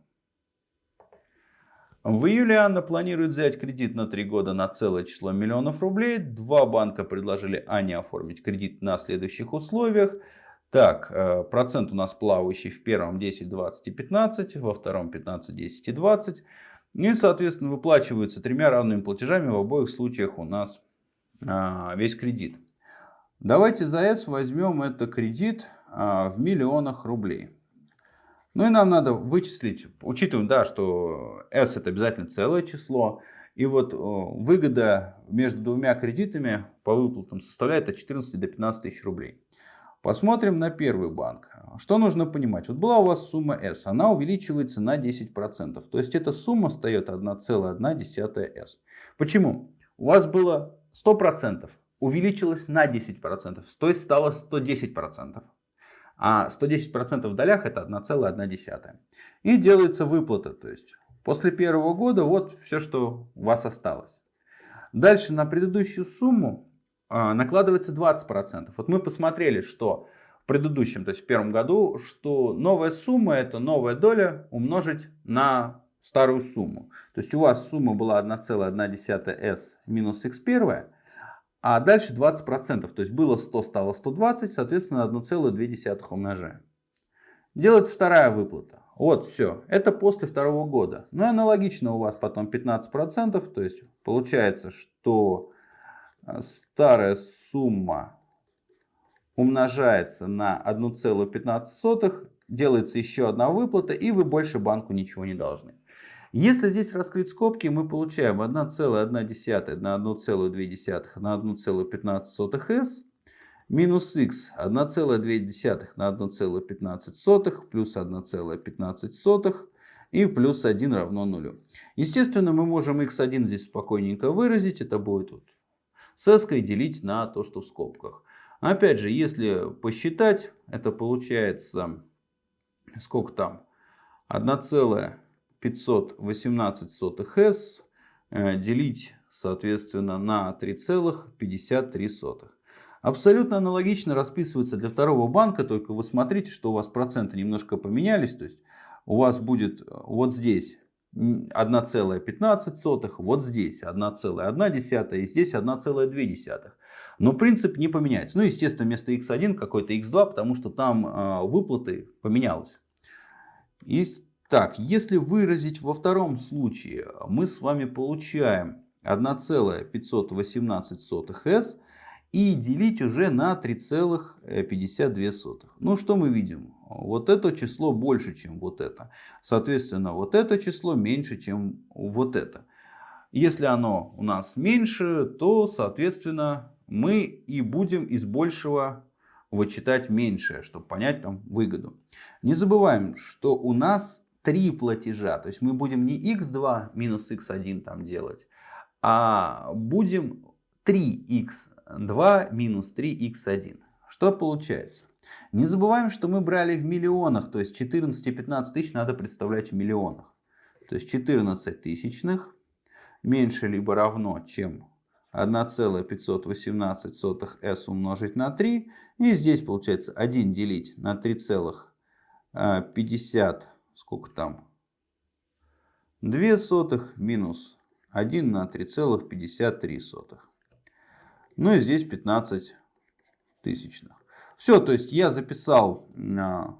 В июле Анна планирует взять кредит на 3 года на целое число миллионов рублей. Два банка предложили Ане оформить кредит на следующих условиях. Так, э, процент у нас плавающий в первом 10, 20 и 15, во втором 15, 10 и 20. И, соответственно, выплачиваются тремя равными платежами в обоих случаях у нас а, весь кредит. Давайте за S возьмем это кредит а, в миллионах рублей. Ну и нам надо вычислить, учитывая, да, что S это обязательно целое число. И вот выгода между двумя кредитами по выплатам составляет от 14 до 15 тысяч рублей. Посмотрим на первый банк. Что нужно понимать? Вот была у вас сумма S, она увеличивается на 10%. То есть эта сумма встает 1,1 S. Почему? У вас было 100%, увеличилось на 10%, то есть стало 110%. А 110% в долях это 1,1. И делается выплата. То есть после первого года вот все, что у вас осталось. Дальше на предыдущую сумму накладывается 20%. Вот мы посмотрели, что в предыдущем, то есть в первом году, что новая сумма это новая доля умножить на старую сумму. То есть у вас сумма была 1,1s минус x1, а дальше 20%. То есть было 100, стало 120, соответственно 1,2 умножаем. Делается вторая выплата. Вот все. Это после второго года. Ну и аналогично у вас потом 15%. То есть получается, что старая сумма умножается на 1,15, делается еще одна выплата, и вы больше банку ничего не должны. Если здесь раскрыть скобки, мы получаем 1,1 на 1,2 на 1,15s минус x 1,2 на 1,15 плюс 1,15 и плюс 1 равно 0. Естественно, мы можем x1 здесь спокойненько выразить. Это будет вот с s делить на то, что в скобках. Опять же, если посчитать, это получается, сколько там, 1,518 s э, делить, соответственно, на 3,53. Абсолютно аналогично расписывается для второго банка, только вы смотрите, что у вас проценты немножко поменялись. То есть у вас будет э, вот здесь 1,15, вот здесь 1,1 и здесь 1,2. Но принцип не поменяется. Ну, естественно, вместо x1 какой-то x2, потому что там э, выплаты поменялось. И, так, если выразить во втором случае, мы с вами получаем 1,518s и делить уже на 3,52. Ну, что мы видим? Вот это число больше, чем вот это. Соответственно, вот это число меньше, чем вот это. Если оно у нас меньше, то, соответственно, мы и будем из большего вычитать меньшее, чтобы понять там выгоду. Не забываем, что у нас три платежа. То есть мы будем не x2 минус x1 там делать, а будем 3x2 минус 3x1. Что получается? Не забываем, что мы брали в миллионах, то есть 14 и 15 тысяч надо представлять в миллионах. То есть 14 тысячных меньше либо равно, чем 1,518 s умножить на 3. И здесь получается 1 делить на 3,50, сколько там, 2 сотых минус 1 на 3,53. Ну и здесь 15 тысячных. Все, то есть я записал а,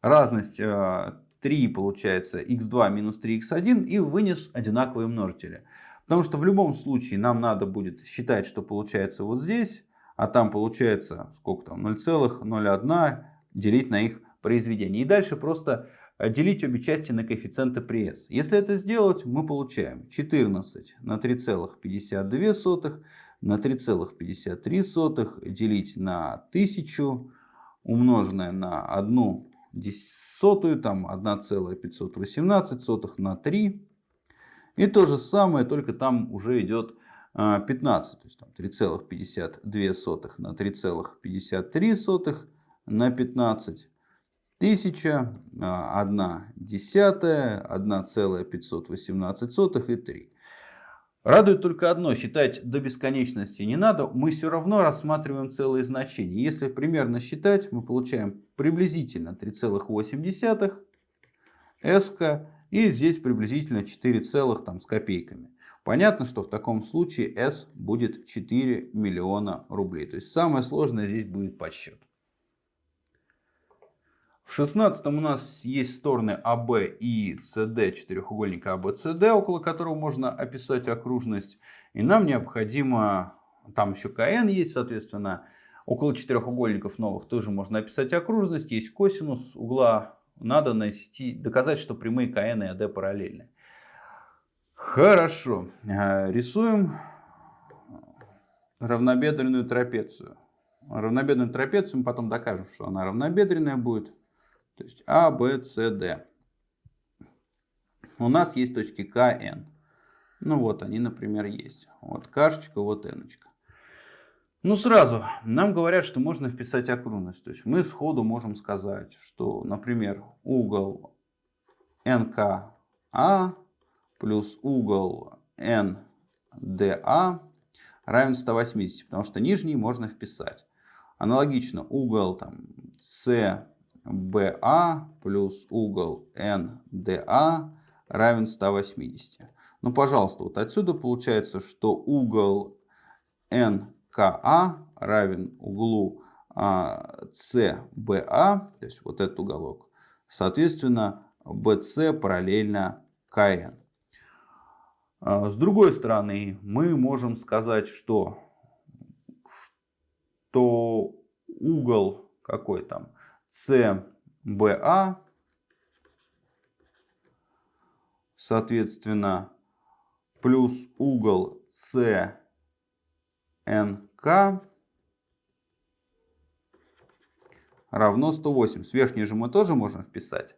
разность 3, а, получается, x2 минус 3x1 и вынес одинаковые множители. Потому что в любом случае нам надо будет считать, что получается вот здесь, а там получается сколько там 0,01 делить на их произведение. И дальше просто а, делить обе части на коэффициенты при s. Если это сделать, мы получаем 14 на 3,52 на 3,53 делить на 1000 умноженное на 1 десятую, там 1,518 на 3. И то же самое, только там уже идет 15, а, то есть 3,52 на 3,53 на 15. 1000, 1 десятая, 1,518 и 3. Радует только одно, считать до бесконечности не надо, мы все равно рассматриваем целые значения. Если примерно считать, мы получаем приблизительно 3,8 s и здесь приблизительно 4, там, с копейками. Понятно, что в таком случае s будет 4 миллиона рублей. То есть самое сложное здесь будет подсчет. В шестнадцатом у нас есть стороны АБ и СД четырехугольника АБЦД, около которого можно описать окружность. И нам необходимо, там еще КН есть, соответственно, около четырехугольников новых тоже можно описать окружность. Есть косинус угла, надо найти, доказать, что прямые КН и АД параллельны. Хорошо, э, рисуем равнобедренную трапецию. Равнобедренную трапецию мы потом докажем, что она равнобедренная будет. То есть А, Б, С, Д. У нас есть точки К, Н. Ну вот они, например, есть. Вот кашечка, вот Ночка. Ну сразу, нам говорят, что можно вписать окружность. То есть мы сходу можем сказать, что, например, угол НКА плюс угол НДА равен 180, потому что нижний можно вписать. Аналогично угол там, с BA плюс угол NDA равен 180. Ну, пожалуйста, вот отсюда получается, что угол НКА равен углу CBA, а, то есть вот этот уголок. Соответственно, BC параллельно КН. А, с другой стороны, мы можем сказать, что, что угол какой там CBA, соответственно, плюс угол CNK равно 180. Верхний же мы тоже можем вписать.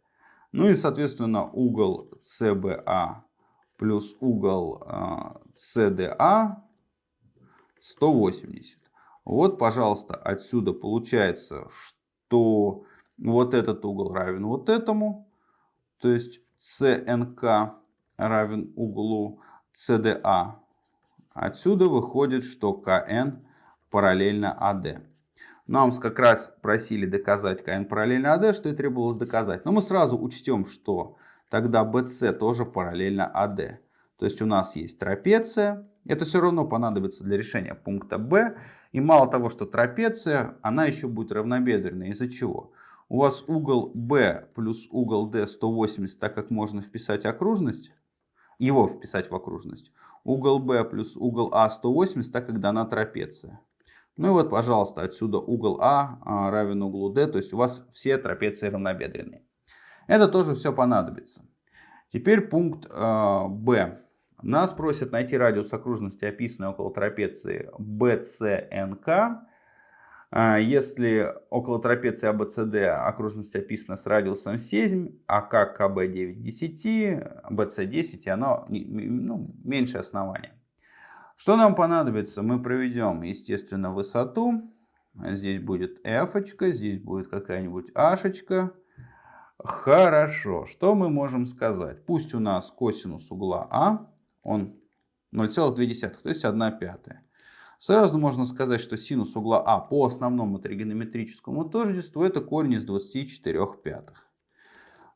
Ну и, соответственно, угол CBA плюс угол CDA 180. Вот, пожалуйста, отсюда получается, что вот этот угол равен вот этому. То есть CNK равен углу CDA. Отсюда выходит, что КН параллельно AD. Нам как раз просили доказать КН параллельно АД, что и требовалось доказать. Но мы сразу учтем, что тогда BC тоже параллельно АД. То есть у нас есть трапеция. Это все равно понадобится для решения пункта B. И мало того, что трапеция, она еще будет равнобедренная. Из-за чего? У вас угол B плюс угол D 180, так как можно вписать окружность, его вписать в окружность. Угол B плюс угол А 180, так как дана трапеция. Ну и вот, пожалуйста, отсюда угол А, а равен углу D, то есть у вас все трапеции равнобедренные. Это тоже все понадобится. Теперь пункт э, Б. Нас просят найти радиус окружности, описанной около трапеции BCNK. А, если около трапеции ABCD окружность описана с радиусом 7, а как КБ 9 10, BC 10, и оно ну, меньше основания. Что нам понадобится? Мы проведем, естественно, высоту. Здесь будет f, здесь будет какая-нибудь h. Хорошо. Что мы можем сказать? Пусть у нас косинус угла А, он 0,2, то есть 1 пятая. Сразу можно сказать, что синус угла А по основному тригонометрическому тождеству это корень из 24 пятых.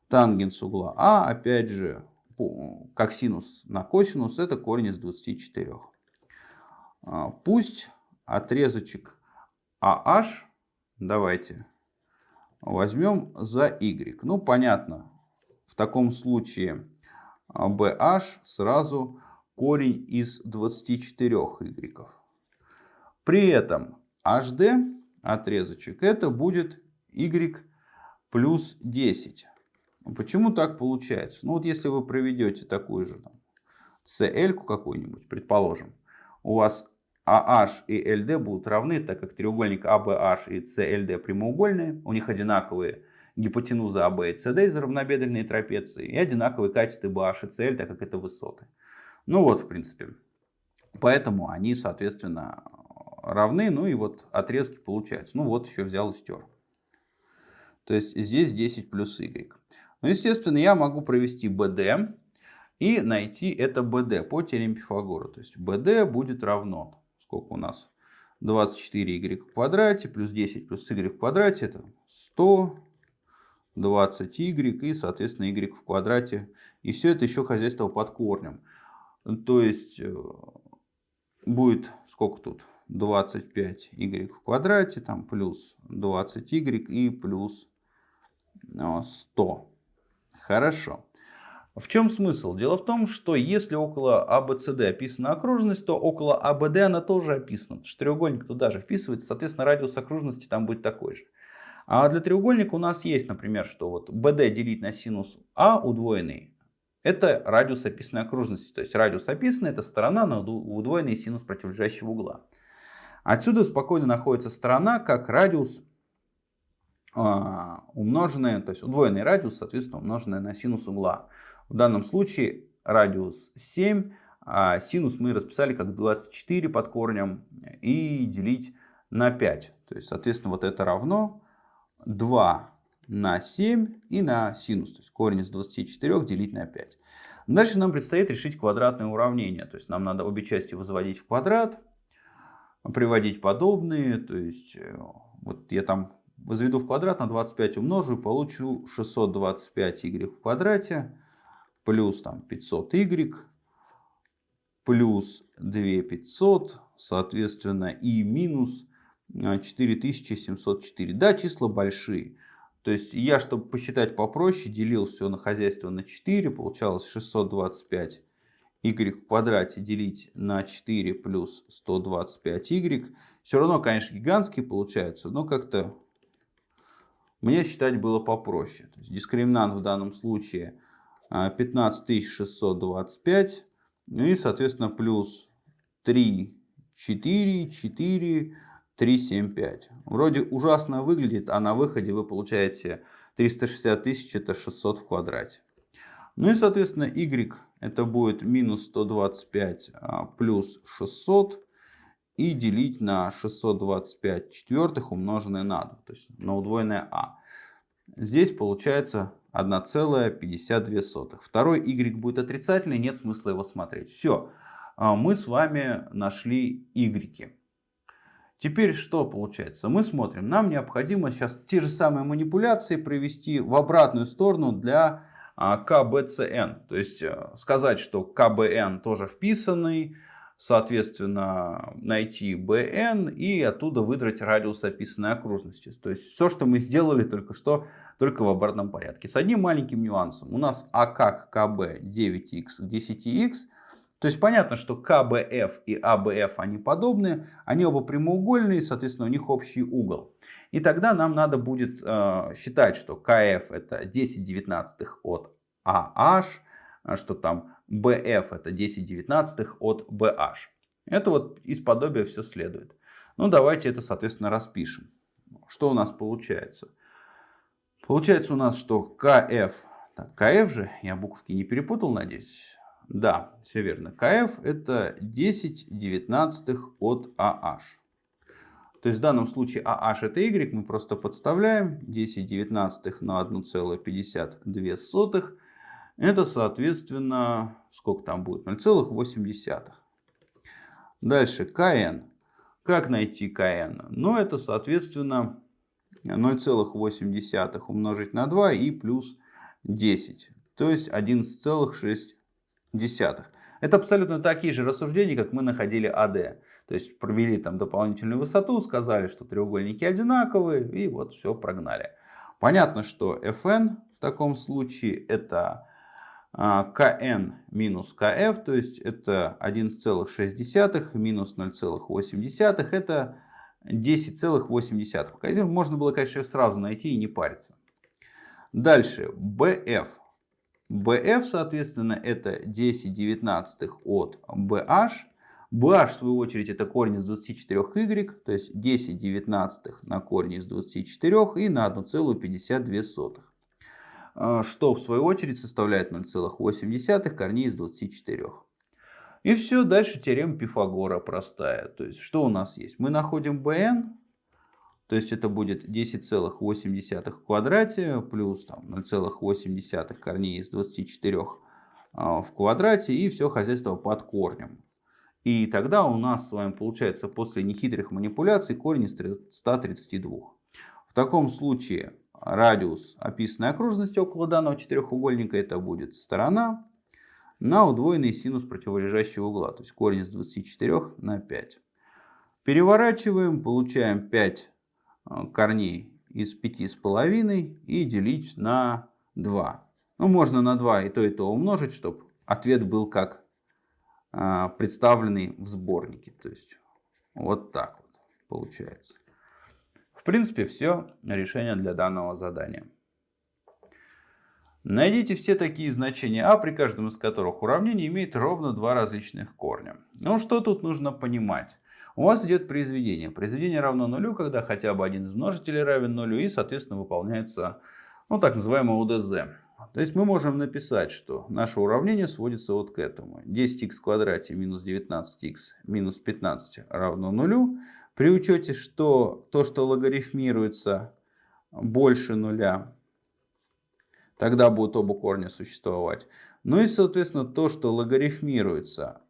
Тангенс угла А, опять же, как синус на косинус, это корень из 24. А, пусть отрезочек AH, давайте возьмем за Y. Ну, понятно, в таком случае BH сразу корень из 24 Y. При этом HD отрезочек это будет Y плюс 10. Почему так получается? Ну вот если вы проведете такую же там, CL какую-нибудь, предположим, у вас AH и LD будут равны, так как треугольник ABH и CLD прямоугольные, у них одинаковые гипотенузы AB и CD из равнобедренной трапеции и одинаковые катеты BH и CL, так как это высоты. Ну вот, в принципе. Поэтому они, соответственно, равны, ну и вот отрезки получаются. Ну вот еще взял и стер. То есть здесь 10 плюс y. Ну, естественно, я могу провести BD и найти это BD по теореме Пифагора. То есть BD будет равно, сколько у нас? 24y в квадрате плюс 10 плюс y в квадрате это 100, 20y и, соответственно, y в квадрате. И все это еще хозяйство под корнем. То есть э, будет сколько тут? 25y в квадрате, там плюс 20y и плюс 100. Э, Хорошо. В чем смысл? Дело в том, что если около ABCD а описана окружность, то около ABD а она тоже описана. Что треугольник туда же вписывается, соответственно, радиус окружности там будет такой же. А для треугольника у нас есть, например, что вот BD делить на синус А удвоенный. Это радиус описанной окружности. То есть радиус описанный это сторона на удвоенный синус противолежащего угла. Отсюда спокойно находится сторона как радиус а, умноженный, то есть удвоенный радиус, соответственно, умноженный на синус угла. В данном случае радиус 7, а синус мы расписали как 24 под корнем и делить на 5. То есть, соответственно, вот это равно 2 на 7 и на синус. То есть корень из 24 делить на 5. Дальше нам предстоит решить квадратное уравнение. То есть нам надо обе части возводить в квадрат, приводить подобные. То есть э, вот я там возведу в квадрат на 25 умножу и получу 625y в квадрате плюс там 500y плюс 2500, соответственно, и минус 4704. Да, числа большие. То есть я, чтобы посчитать попроще, делил все на хозяйство на 4, получалось 625 y в квадрате делить на 4 плюс 125y. Все равно, конечно, гигантские получаются, но как-то мне считать было попроще. То есть дискриминант в данном случае 15625, ну и, соответственно, плюс 3, 4, 4, 3, 7, 5. Вроде ужасно выглядит, а на выходе вы получаете 360 тысяч, это 600 в квадрате. Ну и, соответственно, y это будет минус 125 а, плюс 600 и делить на 625 четвертых умноженное на 2, то есть на удвоенное а. Здесь получается 1,52. Второй y будет отрицательный, нет смысла его смотреть. Все, а, мы с вами нашли y. Теперь что получается? Мы смотрим, нам необходимо сейчас те же самые манипуляции провести в обратную сторону для а, КБЦН. То есть э, сказать, что КБН тоже вписанный, соответственно, найти БН и оттуда выдрать радиус описанной окружности. То есть все, что мы сделали только что, только в обратном порядке. С одним маленьким нюансом. У нас А как КБ 9х к 10х. То есть понятно, что КБФ и АБФ они подобные, они оба прямоугольные, соответственно у них общий угол. И тогда нам надо будет э, считать, что КФ это 10 девятнадцатых от AH, а что там BF это 10 девятнадцатых от BH. Это вот из подобия все следует. Ну давайте это соответственно распишем. Что у нас получается? Получается у нас, что КФ, так, КФ же, я буковки не перепутал, надеюсь. Да, все верно. КФ это 10 девятнадцатых от AH. То есть в данном случае AH это Y, мы просто подставляем 10 девятнадцатых на 1,52. Это соответственно, сколько там будет? 0,8. Дальше КН. Как найти КН? Ну это соответственно 0,8 умножить на 2 и плюс 10. То есть 11,6 десятых. Это абсолютно такие же рассуждения, как мы находили АД. То есть провели там дополнительную высоту, сказали, что треугольники одинаковые, и вот все прогнали. Понятно, что Fn в таком случае это а, Kn минус Kf, то есть это 11,6 минус 0,8, это 10,8. Можно было, конечно, сразу найти и не париться. Дальше, BF BF, соответственно, это 10 девятнадцатых от BH. BH, в свою очередь, это корень из 24y, то есть 10 девятнадцатых на корень из 24 и на 1,52. А, что, в свою очередь, составляет 0,8 корней из 24. И все, дальше теорема Пифагора простая. То есть, что у нас есть? Мы находим BN, то есть это будет 10,8 в квадрате плюс 0,8 корней из 24 а, в квадрате и все хозяйство под корнем. И тогда у нас с вами получается после нехитрых манипуляций корень из 132. В таком случае радиус описанной окружности около данного четырехугольника это будет сторона на удвоенный синус противолежащего угла. То есть корень из 24 на 5. Переворачиваем, получаем 5 Э, корней из пяти с половиной и делить на 2. Ну, можно на 2 и то, и то умножить, чтобы ответ был как э, представленный в сборнике. То есть вот так вот получается. В принципе, все решение для данного задания. Найдите все такие значения а, при каждом из которых уравнение имеет ровно два различных корня. Ну, что тут нужно понимать? У вас идет произведение. Произведение равно нулю, когда хотя бы один из множителей равен нулю и, соответственно, выполняется ну, так называемое УДЗ. То есть мы можем написать, что наше уравнение сводится вот к этому. 10х в квадрате минус 19х минус 15 равно нулю. При учете, что то, что логарифмируется больше нуля, тогда будут оба корня существовать. Ну и, соответственно, то, что логарифмируется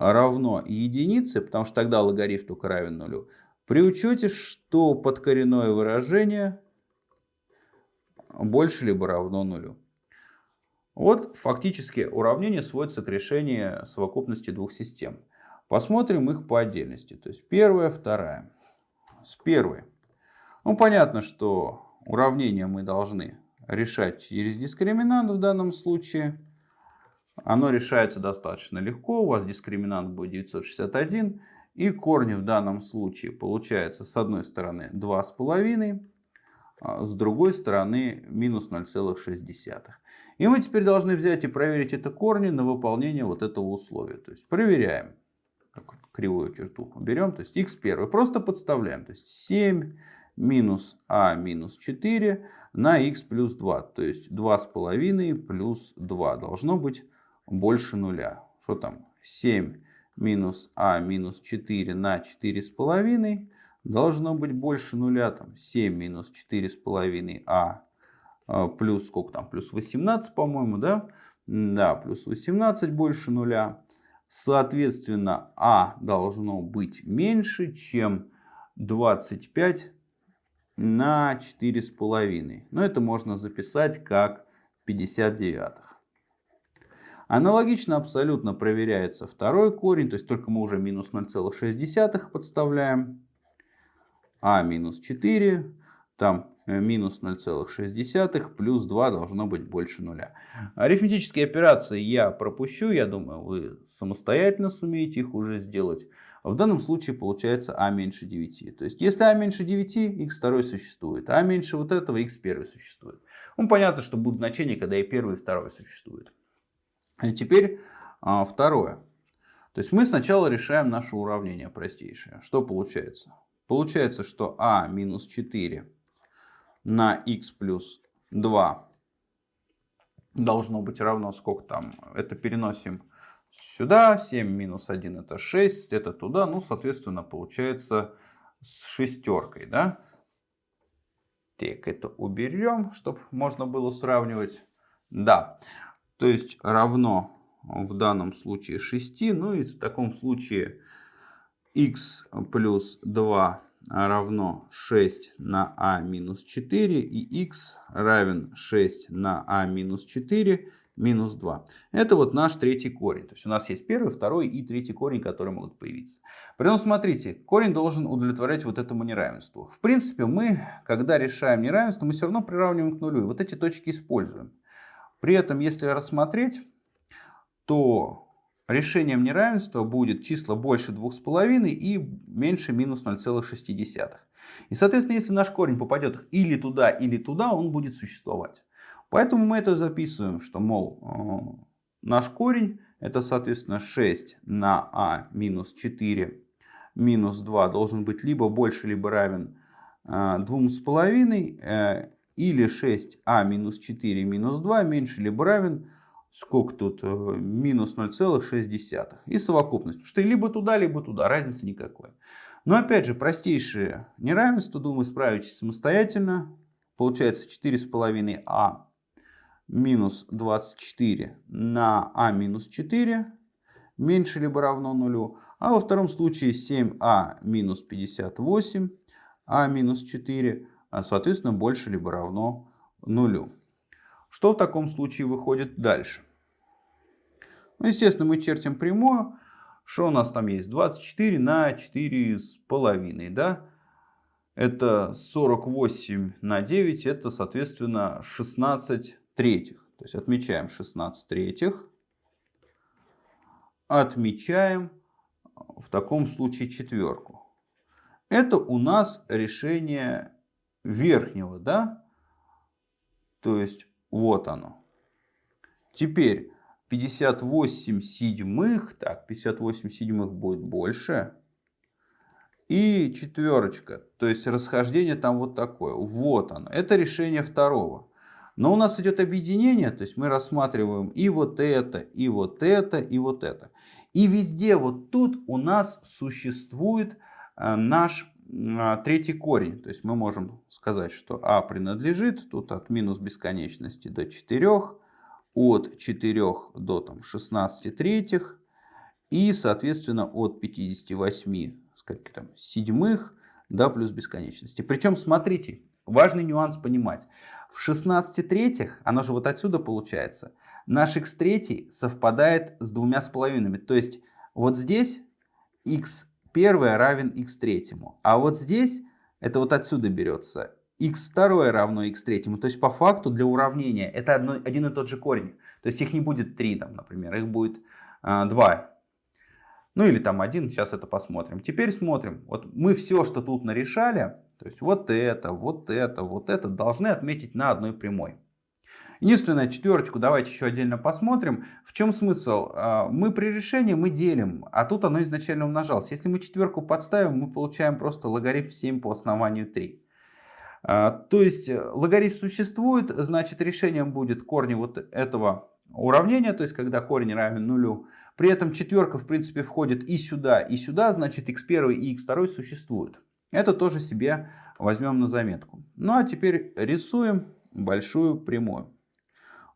равно единице, потому что тогда логарифм только равен нулю, при учете, что подкоренное выражение больше либо равно нулю. Вот фактически уравнение сводится к решению совокупности двух систем. Посмотрим их по отдельности. То есть первая, вторая. С первой. Ну, понятно, что уравнение мы должны решать через дискриминант в данном случае. Оно решается достаточно легко. У вас дискриминант будет 961. И корни в данном случае получается с одной стороны 2,5, а с другой стороны минус 0,6. И мы теперь должны взять и проверить это корни на выполнение вот этого условия. То есть проверяем. Кривую черту берем. То есть x первый. Просто подставляем. То есть 7 минус а минус 4 на x плюс 2. То есть 2,5 плюс 2 должно быть больше нуля. Что там? 7 минус а минус 4 на 4,5 должно быть больше нуля. Там 7 минус 4,5 а а, плюс сколько там, плюс 18, по-моему, да? Да, плюс 18 больше нуля. Соответственно, а должно быть меньше, чем 25 на 4,5. Но это можно записать как 59. Аналогично абсолютно проверяется второй корень, то есть только мы уже минус 0,6 подставляем. А минус 4, там Э, минус 0,6 плюс 2 должно быть больше нуля. Арифметические операции я пропущу, я думаю, вы самостоятельно сумеете их уже сделать. В данном случае получается а меньше 9. То есть если а меньше 9, x2 существует, а меньше вот этого x1 существует. Ну понятно, что будут значения, когда и первый, и второй существует. Теперь а, второе. То есть мы сначала решаем наше уравнение простейшее. Что получается? Получается, что а минус 4 на x плюс 2 должно быть равно сколько там. Это переносим сюда. 7 минус 1 это 6. Это туда. Ну, соответственно, получается с шестеркой. Да? Так, это уберем, чтобы можно было сравнивать. Да, то есть равно в данном случае 6. Ну и в таком случае x плюс 2 равно 6 на а минус 4 и x равен 6 на а минус 4 минус 2. Это вот наш третий корень. То есть у нас есть первый, второй и третий корень, которые могут появиться. При этом смотрите, корень должен удовлетворять вот этому неравенству. В принципе, мы, когда решаем неравенство, мы все равно приравниваем к нулю. И вот эти точки используем. При этом, если рассмотреть, то решением неравенства будет число больше 2,5 и меньше минус 0,6. И соответственно, если наш корень попадет или туда, или туда, он будет существовать. Поэтому мы это записываем, что, мол, э, наш корень это, соответственно, 6 на а минус 4 минус 2 должен быть либо больше, либо равен 2,5, э, или 6а минус 4 минус 2 меньше, либо равен сколько тут, э, минус 0,6. И совокупность. Потому что либо туда, либо туда, разницы никакой. Но опять же, простейшее неравенство, думаю, справитесь самостоятельно. Получается 4,5а минус 24 на а минус 4 меньше либо равно нулю. А во втором случае 7а минус 58, а минус 4, а, соответственно, больше либо равно нулю. Что в таком случае выходит дальше? Ну, естественно, мы чертим прямую. Что у нас там есть? 24 на 4,5, да? Это 48 на 9, это, соответственно, 16 третьих. То есть отмечаем 16 третьих. Отмечаем в таком случае четверку. Это у нас решение верхнего, да? То есть вот оно. Теперь 58 седьмых. Так, 58 седьмых будет больше. И четверочка. То есть расхождение там вот такое. Вот оно. Это решение второго. Но у нас идет объединение. То есть мы рассматриваем и вот это, и вот это, и вот это. И везде вот тут у нас существует э, наш третий корень. То есть мы можем сказать, что а принадлежит тут от минус бесконечности до 4, от 4 до там, 16 третьих и, соответственно, от 58 сколько там, седьмых до плюс бесконечности. Причем, смотрите, важный нюанс понимать. В 16 третьих, оно же вот отсюда получается, наш x третий совпадает с двумя с половинами. То есть вот здесь x первое равен x третьему. А вот здесь, это вот отсюда берется, x второе равно x третьему. То есть по факту для уравнения это одно, один и тот же корень. То есть их не будет 3, там, например, их будет а, 2. Ну или там 1, сейчас это посмотрим. Теперь смотрим. Вот мы все, что тут нарешали, то есть вот это, вот это, вот это, должны отметить на одной прямой. Единственное, четверочку давайте еще отдельно посмотрим. В чем смысл? А, мы при решении мы делим, а тут оно изначально умножалось. Если мы четверку подставим, мы получаем просто логарифм 7 по основанию 3. А, то есть э, логарифм существует, значит решением будет корни вот этого уравнения, то есть когда корень равен нулю. При этом четверка в принципе входит и сюда, и сюда, значит x1 и x2 существуют. Это тоже себе возьмем на заметку. Ну а теперь рисуем большую прямую.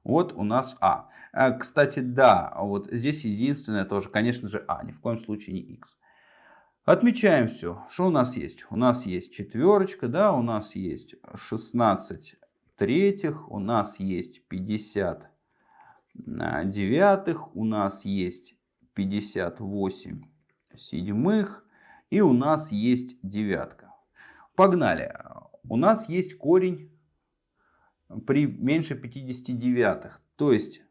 Вот у нас А. а. Кстати, да, вот здесь единственное тоже, конечно же, А, ни в коем случае не X. Отмечаем все. Что у нас есть? У нас есть четверочка, да, у нас есть 16 третьих, у нас есть 50 девятых, у нас есть 58 седьмых и у нас есть девятка. Погнали. У нас есть корень при меньше 59. То есть,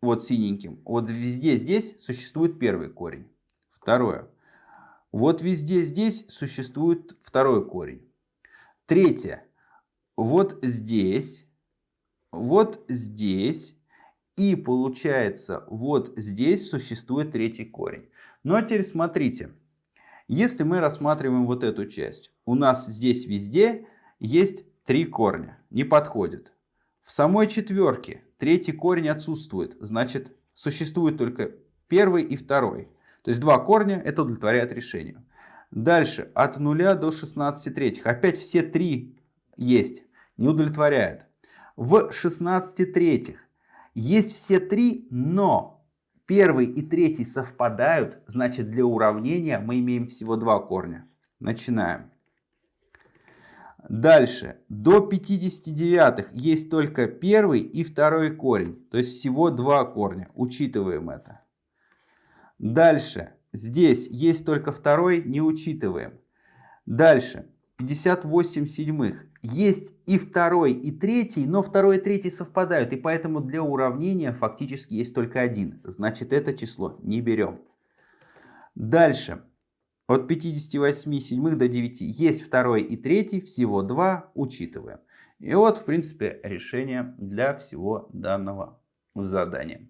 вот синеньким, вот везде здесь существует первый корень. Второе. Вот везде здесь существует второй корень. Третье. Вот здесь, вот здесь и получается вот здесь существует третий корень. Ну а теперь смотрите. Если мы рассматриваем вот эту часть, у нас здесь везде есть Три корня. Не подходит. В самой четверке третий корень отсутствует. Значит, существует только первый и второй. То есть два корня это удовлетворяет решению. Дальше от 0 до 16 третьих. Опять все три есть. Не удовлетворяет. В 16 третьих есть все три, но первый и третий совпадают. Значит для уравнения мы имеем всего два корня. Начинаем. Дальше, до 59 есть только первый и второй корень, то есть всего два корня, учитываем это. Дальше, здесь есть только второй, не учитываем. Дальше, 58 седьмых, есть и второй, и третий, но второй и третий совпадают, и поэтому для уравнения фактически есть только один, значит это число не берем. Дальше, от 58 седьмых до 9 есть второй и третий, всего два, учитываем. И вот, в принципе, решение для всего данного задания.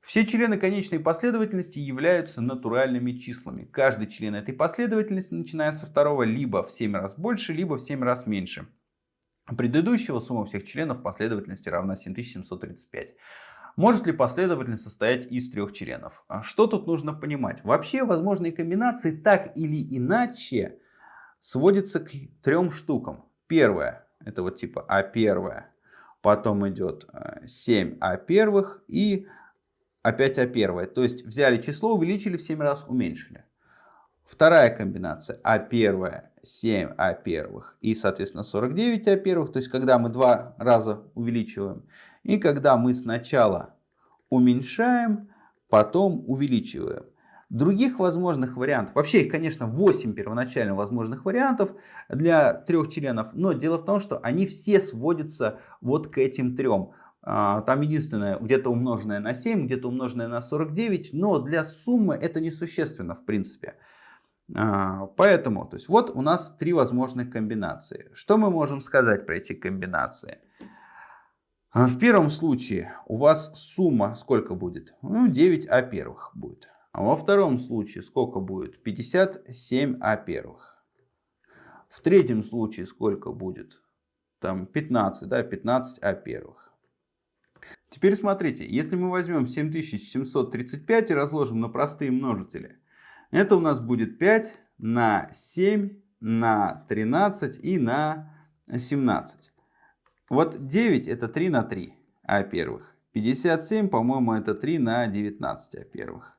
Все члены конечной последовательности являются натуральными числами. Каждый член этой последовательности, начиная со второго, либо в 7 раз больше, либо в 7 раз меньше. Предыдущего сумма всех членов последовательности равна 7735. Может ли последовательность состоять из трех членов? А что тут нужно понимать? Вообще возможные комбинации так или иначе сводятся к трем штукам. Первое, это вот типа А первое, потом идет 7 э, А первых и опять А первое. То есть взяли число, увеличили в 7 раз, уменьшили. Вторая комбинация А первое, 7 А первых и соответственно 49 А первых. То есть когда мы два раза увеличиваем. И когда мы сначала уменьшаем, потом увеличиваем. Других возможных вариантов, вообще их, конечно, 8 первоначально возможных вариантов для трех членов, но дело в том, что они все сводятся вот к этим трем. А, там единственное, где-то умноженное на 7, где-то умноженное на 49, но для суммы это несущественно в принципе. А, поэтому, то есть вот у нас три возможных комбинации. Что мы можем сказать про эти комбинации? А в первом случае у вас сумма сколько будет? Ну, 9а первых будет. А во втором случае сколько будет? 57а первых. В третьем случае сколько будет? Там 15, да, 15а первых. Теперь смотрите, если мы возьмем 7735 и разложим на простые множители, это у нас будет 5 на 7 на 13 и на 17. Вот 9 это 3 на 3 а первых. 57, по-моему, это 3 на 19 а первых.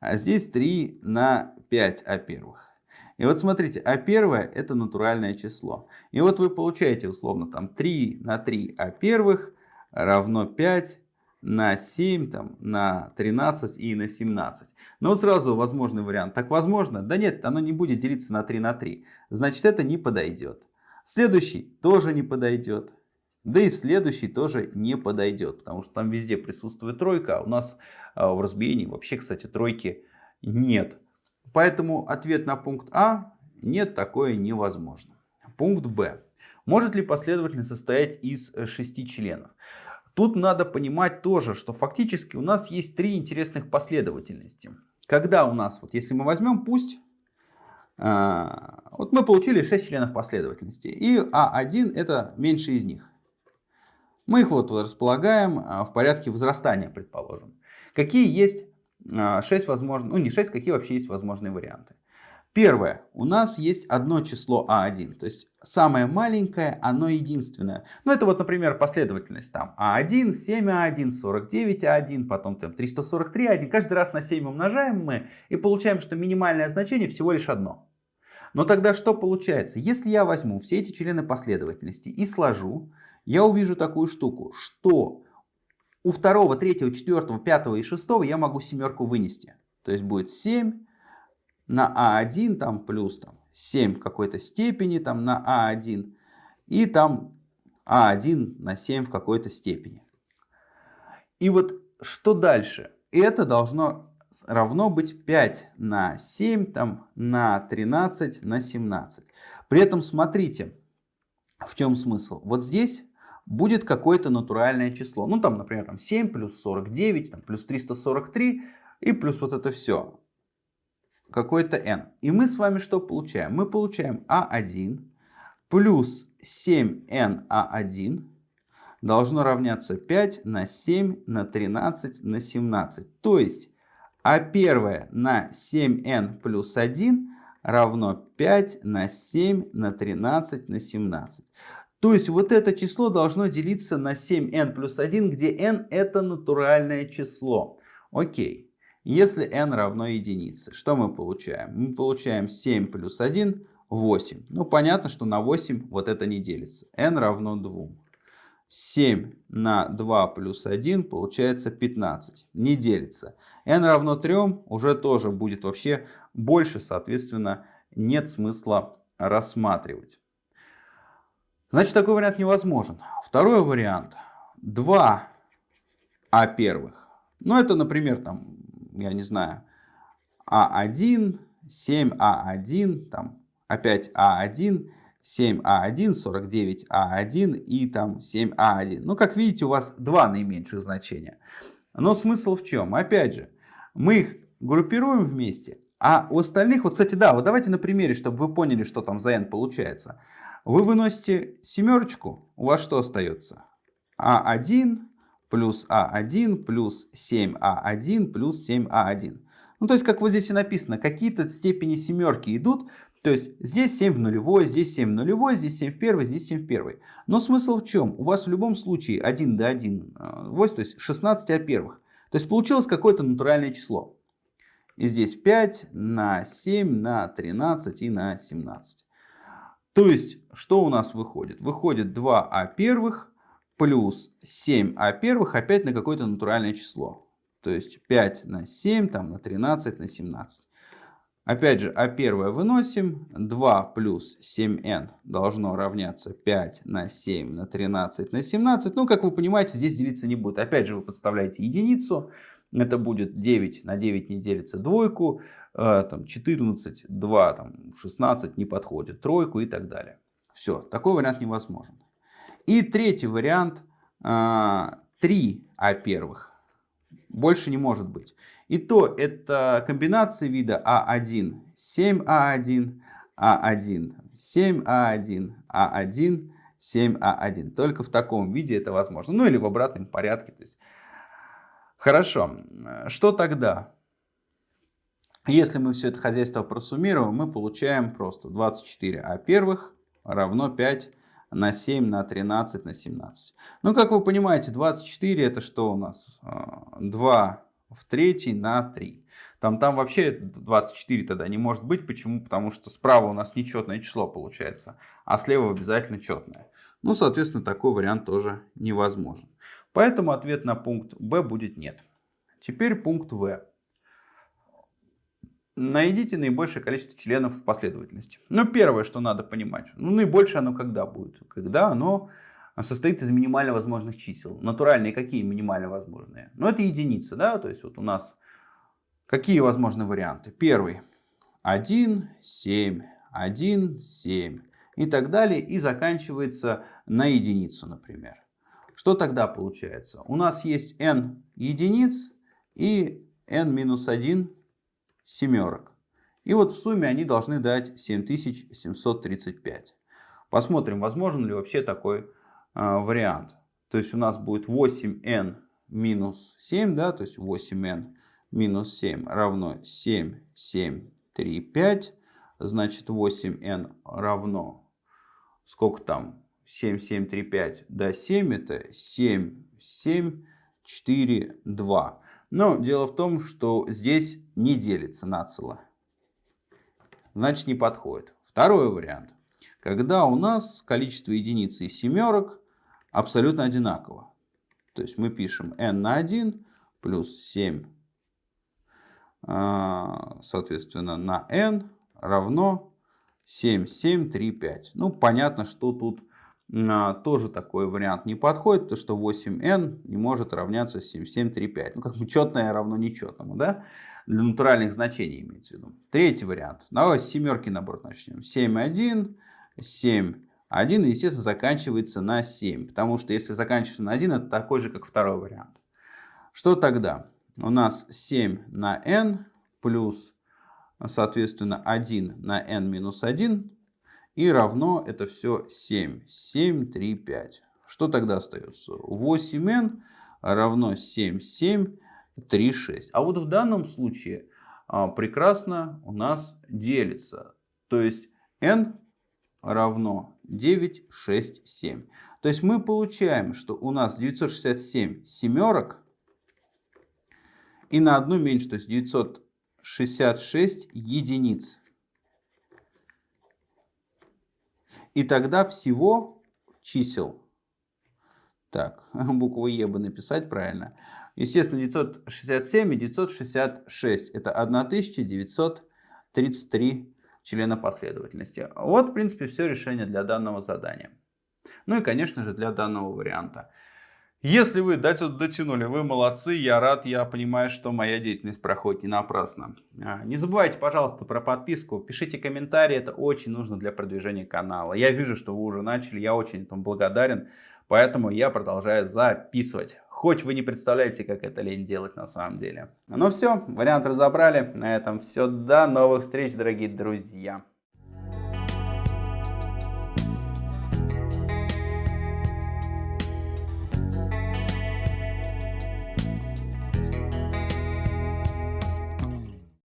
А здесь 3 на 5 а первых. И вот смотрите, а первое это натуральное число. И вот вы получаете условно там 3 на 3 а первых равно 5 на 7, там, на 13 и на 17. Но вот сразу возможный вариант. Так возможно? Да нет, оно не будет делиться на 3 на 3. Значит это не подойдет. Следующий тоже не подойдет. Да и следующий тоже не подойдет, потому что там везде присутствует тройка, а у нас а, в разбиении вообще, кстати, тройки нет. Поэтому ответ на пункт А нет, такое невозможно. Пункт Б. Может ли последовательность состоять из э, шести членов? Тут надо понимать тоже, что фактически у нас есть три интересных последовательности. Когда у нас, вот если мы возьмем, пусть а, вот мы получили 6 членов последовательности, и А1 это меньше из них. Мы их вот располагаем а, в порядке возрастания, предположим. Какие есть 6 а, возможных, ну не 6, какие вообще есть возможные варианты. Первое. У нас есть одно число А1. То есть самое маленькое, оно единственное. Ну это вот, например, последовательность там А1, 7А1, 49А1, потом там 343А1. Каждый раз на 7 умножаем мы и получаем, что минимальное значение всего лишь одно. Но тогда что получается? Если я возьму все эти члены последовательности и сложу, я увижу такую штуку, что у второго, третьего, четвертого, пятого и шестого я могу семерку вынести. То есть будет 7 на А1 там плюс там, 7 какой-то степени там на А1 и там А1 на 7 в какой-то степени. И вот что дальше? Это должно равно быть 5 на 7 там, на 13 на 17. При этом смотрите, в чем смысл. Вот здесь будет какое-то натуральное число. Ну там, например, там 7 плюс 49, там, плюс 343 и плюс вот это все какой-то n. И мы с вами что получаем? Мы получаем а1 плюс 7n а1 должно равняться 5 на 7 на 13 на 17. То есть а1 на 7n плюс 1 равно 5 на 7 на 13 на 17. То есть вот это число должно делиться на 7n плюс 1, где n это натуральное число. Окей. Если n равно единице, что мы получаем? Мы получаем 7 плюс 1, 8. Ну, понятно, что на 8 вот это не делится. n равно 2. 7 на 2 плюс 1 получается 15. Не делится. n равно 3 уже тоже будет вообще больше, соответственно, нет смысла рассматривать. Значит, такой вариант невозможен. Второй вариант. 2 а первых. Ну, это, например, там я не знаю, А1, 7А1, там опять А1, 7А1, 49А1 и там 7А1. Ну, как видите, у вас два наименьших значения. Но смысл в чем? Опять же, мы их группируем вместе, а у остальных, вот, кстати, да, вот давайте на примере, чтобы вы поняли, что там за n получается. Вы выносите семерочку, у вас что остается? А1, плюс А1 плюс 7А1 плюс 7А1. Ну, то есть, как вот здесь и написано, какие-то степени семерки идут. То есть, здесь 7 в нулевой, здесь 7 в нулевой, здесь 7 в первой, здесь 7 в первой. Но смысл в чем? У вас в любом случае 1 до 1, 8, то есть 16 о первых. То есть, получилось какое-то натуральное число. И здесь 5 на 7 на 13 и на 17. То есть, что у нас выходит? Выходит 2 а первых плюс 7 а первых опять на какое-то натуральное число. То есть 5 на 7, там на 13, на 17. Опять же, а первое выносим. 2 плюс 7n должно равняться 5 на 7 на 13 на 17. Ну, как вы понимаете, здесь делиться не будет. Опять же, вы подставляете единицу. Это будет 9 на 9 не делится двойку. Э, там 14, 2, там 16 не подходит тройку и так далее. Все, такой вариант невозможен. И третий вариант 3 а, а первых. Больше не может быть. И то это комбинация вида А1, 7А1, А1, 7А1, А1, 7А1. Только в таком виде это возможно. Ну или в обратном порядке. То есть... Хорошо. Что тогда? Если мы все это хозяйство просуммируем, мы получаем просто 24А первых равно 5 на 7, на 13, на 17. Ну, как вы понимаете, 24 это что у нас? 2 а, в третий на 3. Там, там вообще 24 тогда не может быть. Почему? Потому что справа у нас нечетное число получается, а слева обязательно четное. Ну, соответственно, такой вариант тоже невозможен. Поэтому ответ на пункт Б будет нет. Теперь пункт В. Найдите наибольшее количество членов в последовательности. Ну, первое, что надо понимать. Ну, наибольшее оно когда будет? Когда оно состоит из минимально возможных чисел. Натуральные какие минимально возможные? Ну, это единицы, да, то есть вот у нас какие возможны варианты? Первый 1, 7, 1, 7 и так далее. И заканчивается на единицу, например. Что тогда получается? У нас есть n единиц и n минус 1 семерок. И вот в сумме они должны дать 7735. Посмотрим, возможен ли вообще такой э, вариант. То есть у нас будет 8n минус 7, да, то есть 8n минус 7 равно 7, 7, 3, 5. Значит 8n равно, сколько там, 7, 7, 3, 5 до 7, это 7, 7, 4, 2. Но дело в том, что здесь не делится нацело. Значит, не подходит. Второй вариант. Когда у нас количество единиц и семерок абсолютно одинаково. То есть мы пишем n на 1 плюс 7, а, соответственно, на n равно 7, 7, 3, 5. Ну, понятно, что тут тоже такой вариант не подходит, потому что 8n не может равняться 7735. Ну, как бы четное равно нечетному, да? Для натуральных значений имеется в виду. Третий вариант. Давай с семерки наоборот начнем. 7, 1, 7, 1, и, естественно, заканчивается на 7. Потому что если заканчивается на 1, это такой же, как второй вариант. Что тогда? У нас 7 на n плюс, соответственно, 1 на n минус 1 и равно это все 7. 7, 3, 5. Что тогда остается? 8n равно 7, 7, 3, 6. А вот в данном случае а, прекрасно у нас делится. То есть n равно 9, 6, 7. То есть мы получаем, что у нас 967 семерок и на одну меньше, то есть 966 единиц. И тогда всего чисел, так, букву Е бы написать правильно, естественно, 967 и 966, это 1933 члена последовательности. Вот, в принципе, все решение для данного задания. Ну и, конечно же, для данного варианта. Если вы до сюда дотянули, вы молодцы, я рад, я понимаю, что моя деятельность проходит не напрасно. А, не забывайте, пожалуйста, про подписку, пишите комментарии, это очень нужно для продвижения канала. Я вижу, что вы уже начали, я очень этому благодарен, поэтому я продолжаю записывать. Хоть вы не представляете, как это лень делать на самом деле. Ну все, вариант разобрали. На этом все. До новых встреч, дорогие друзья.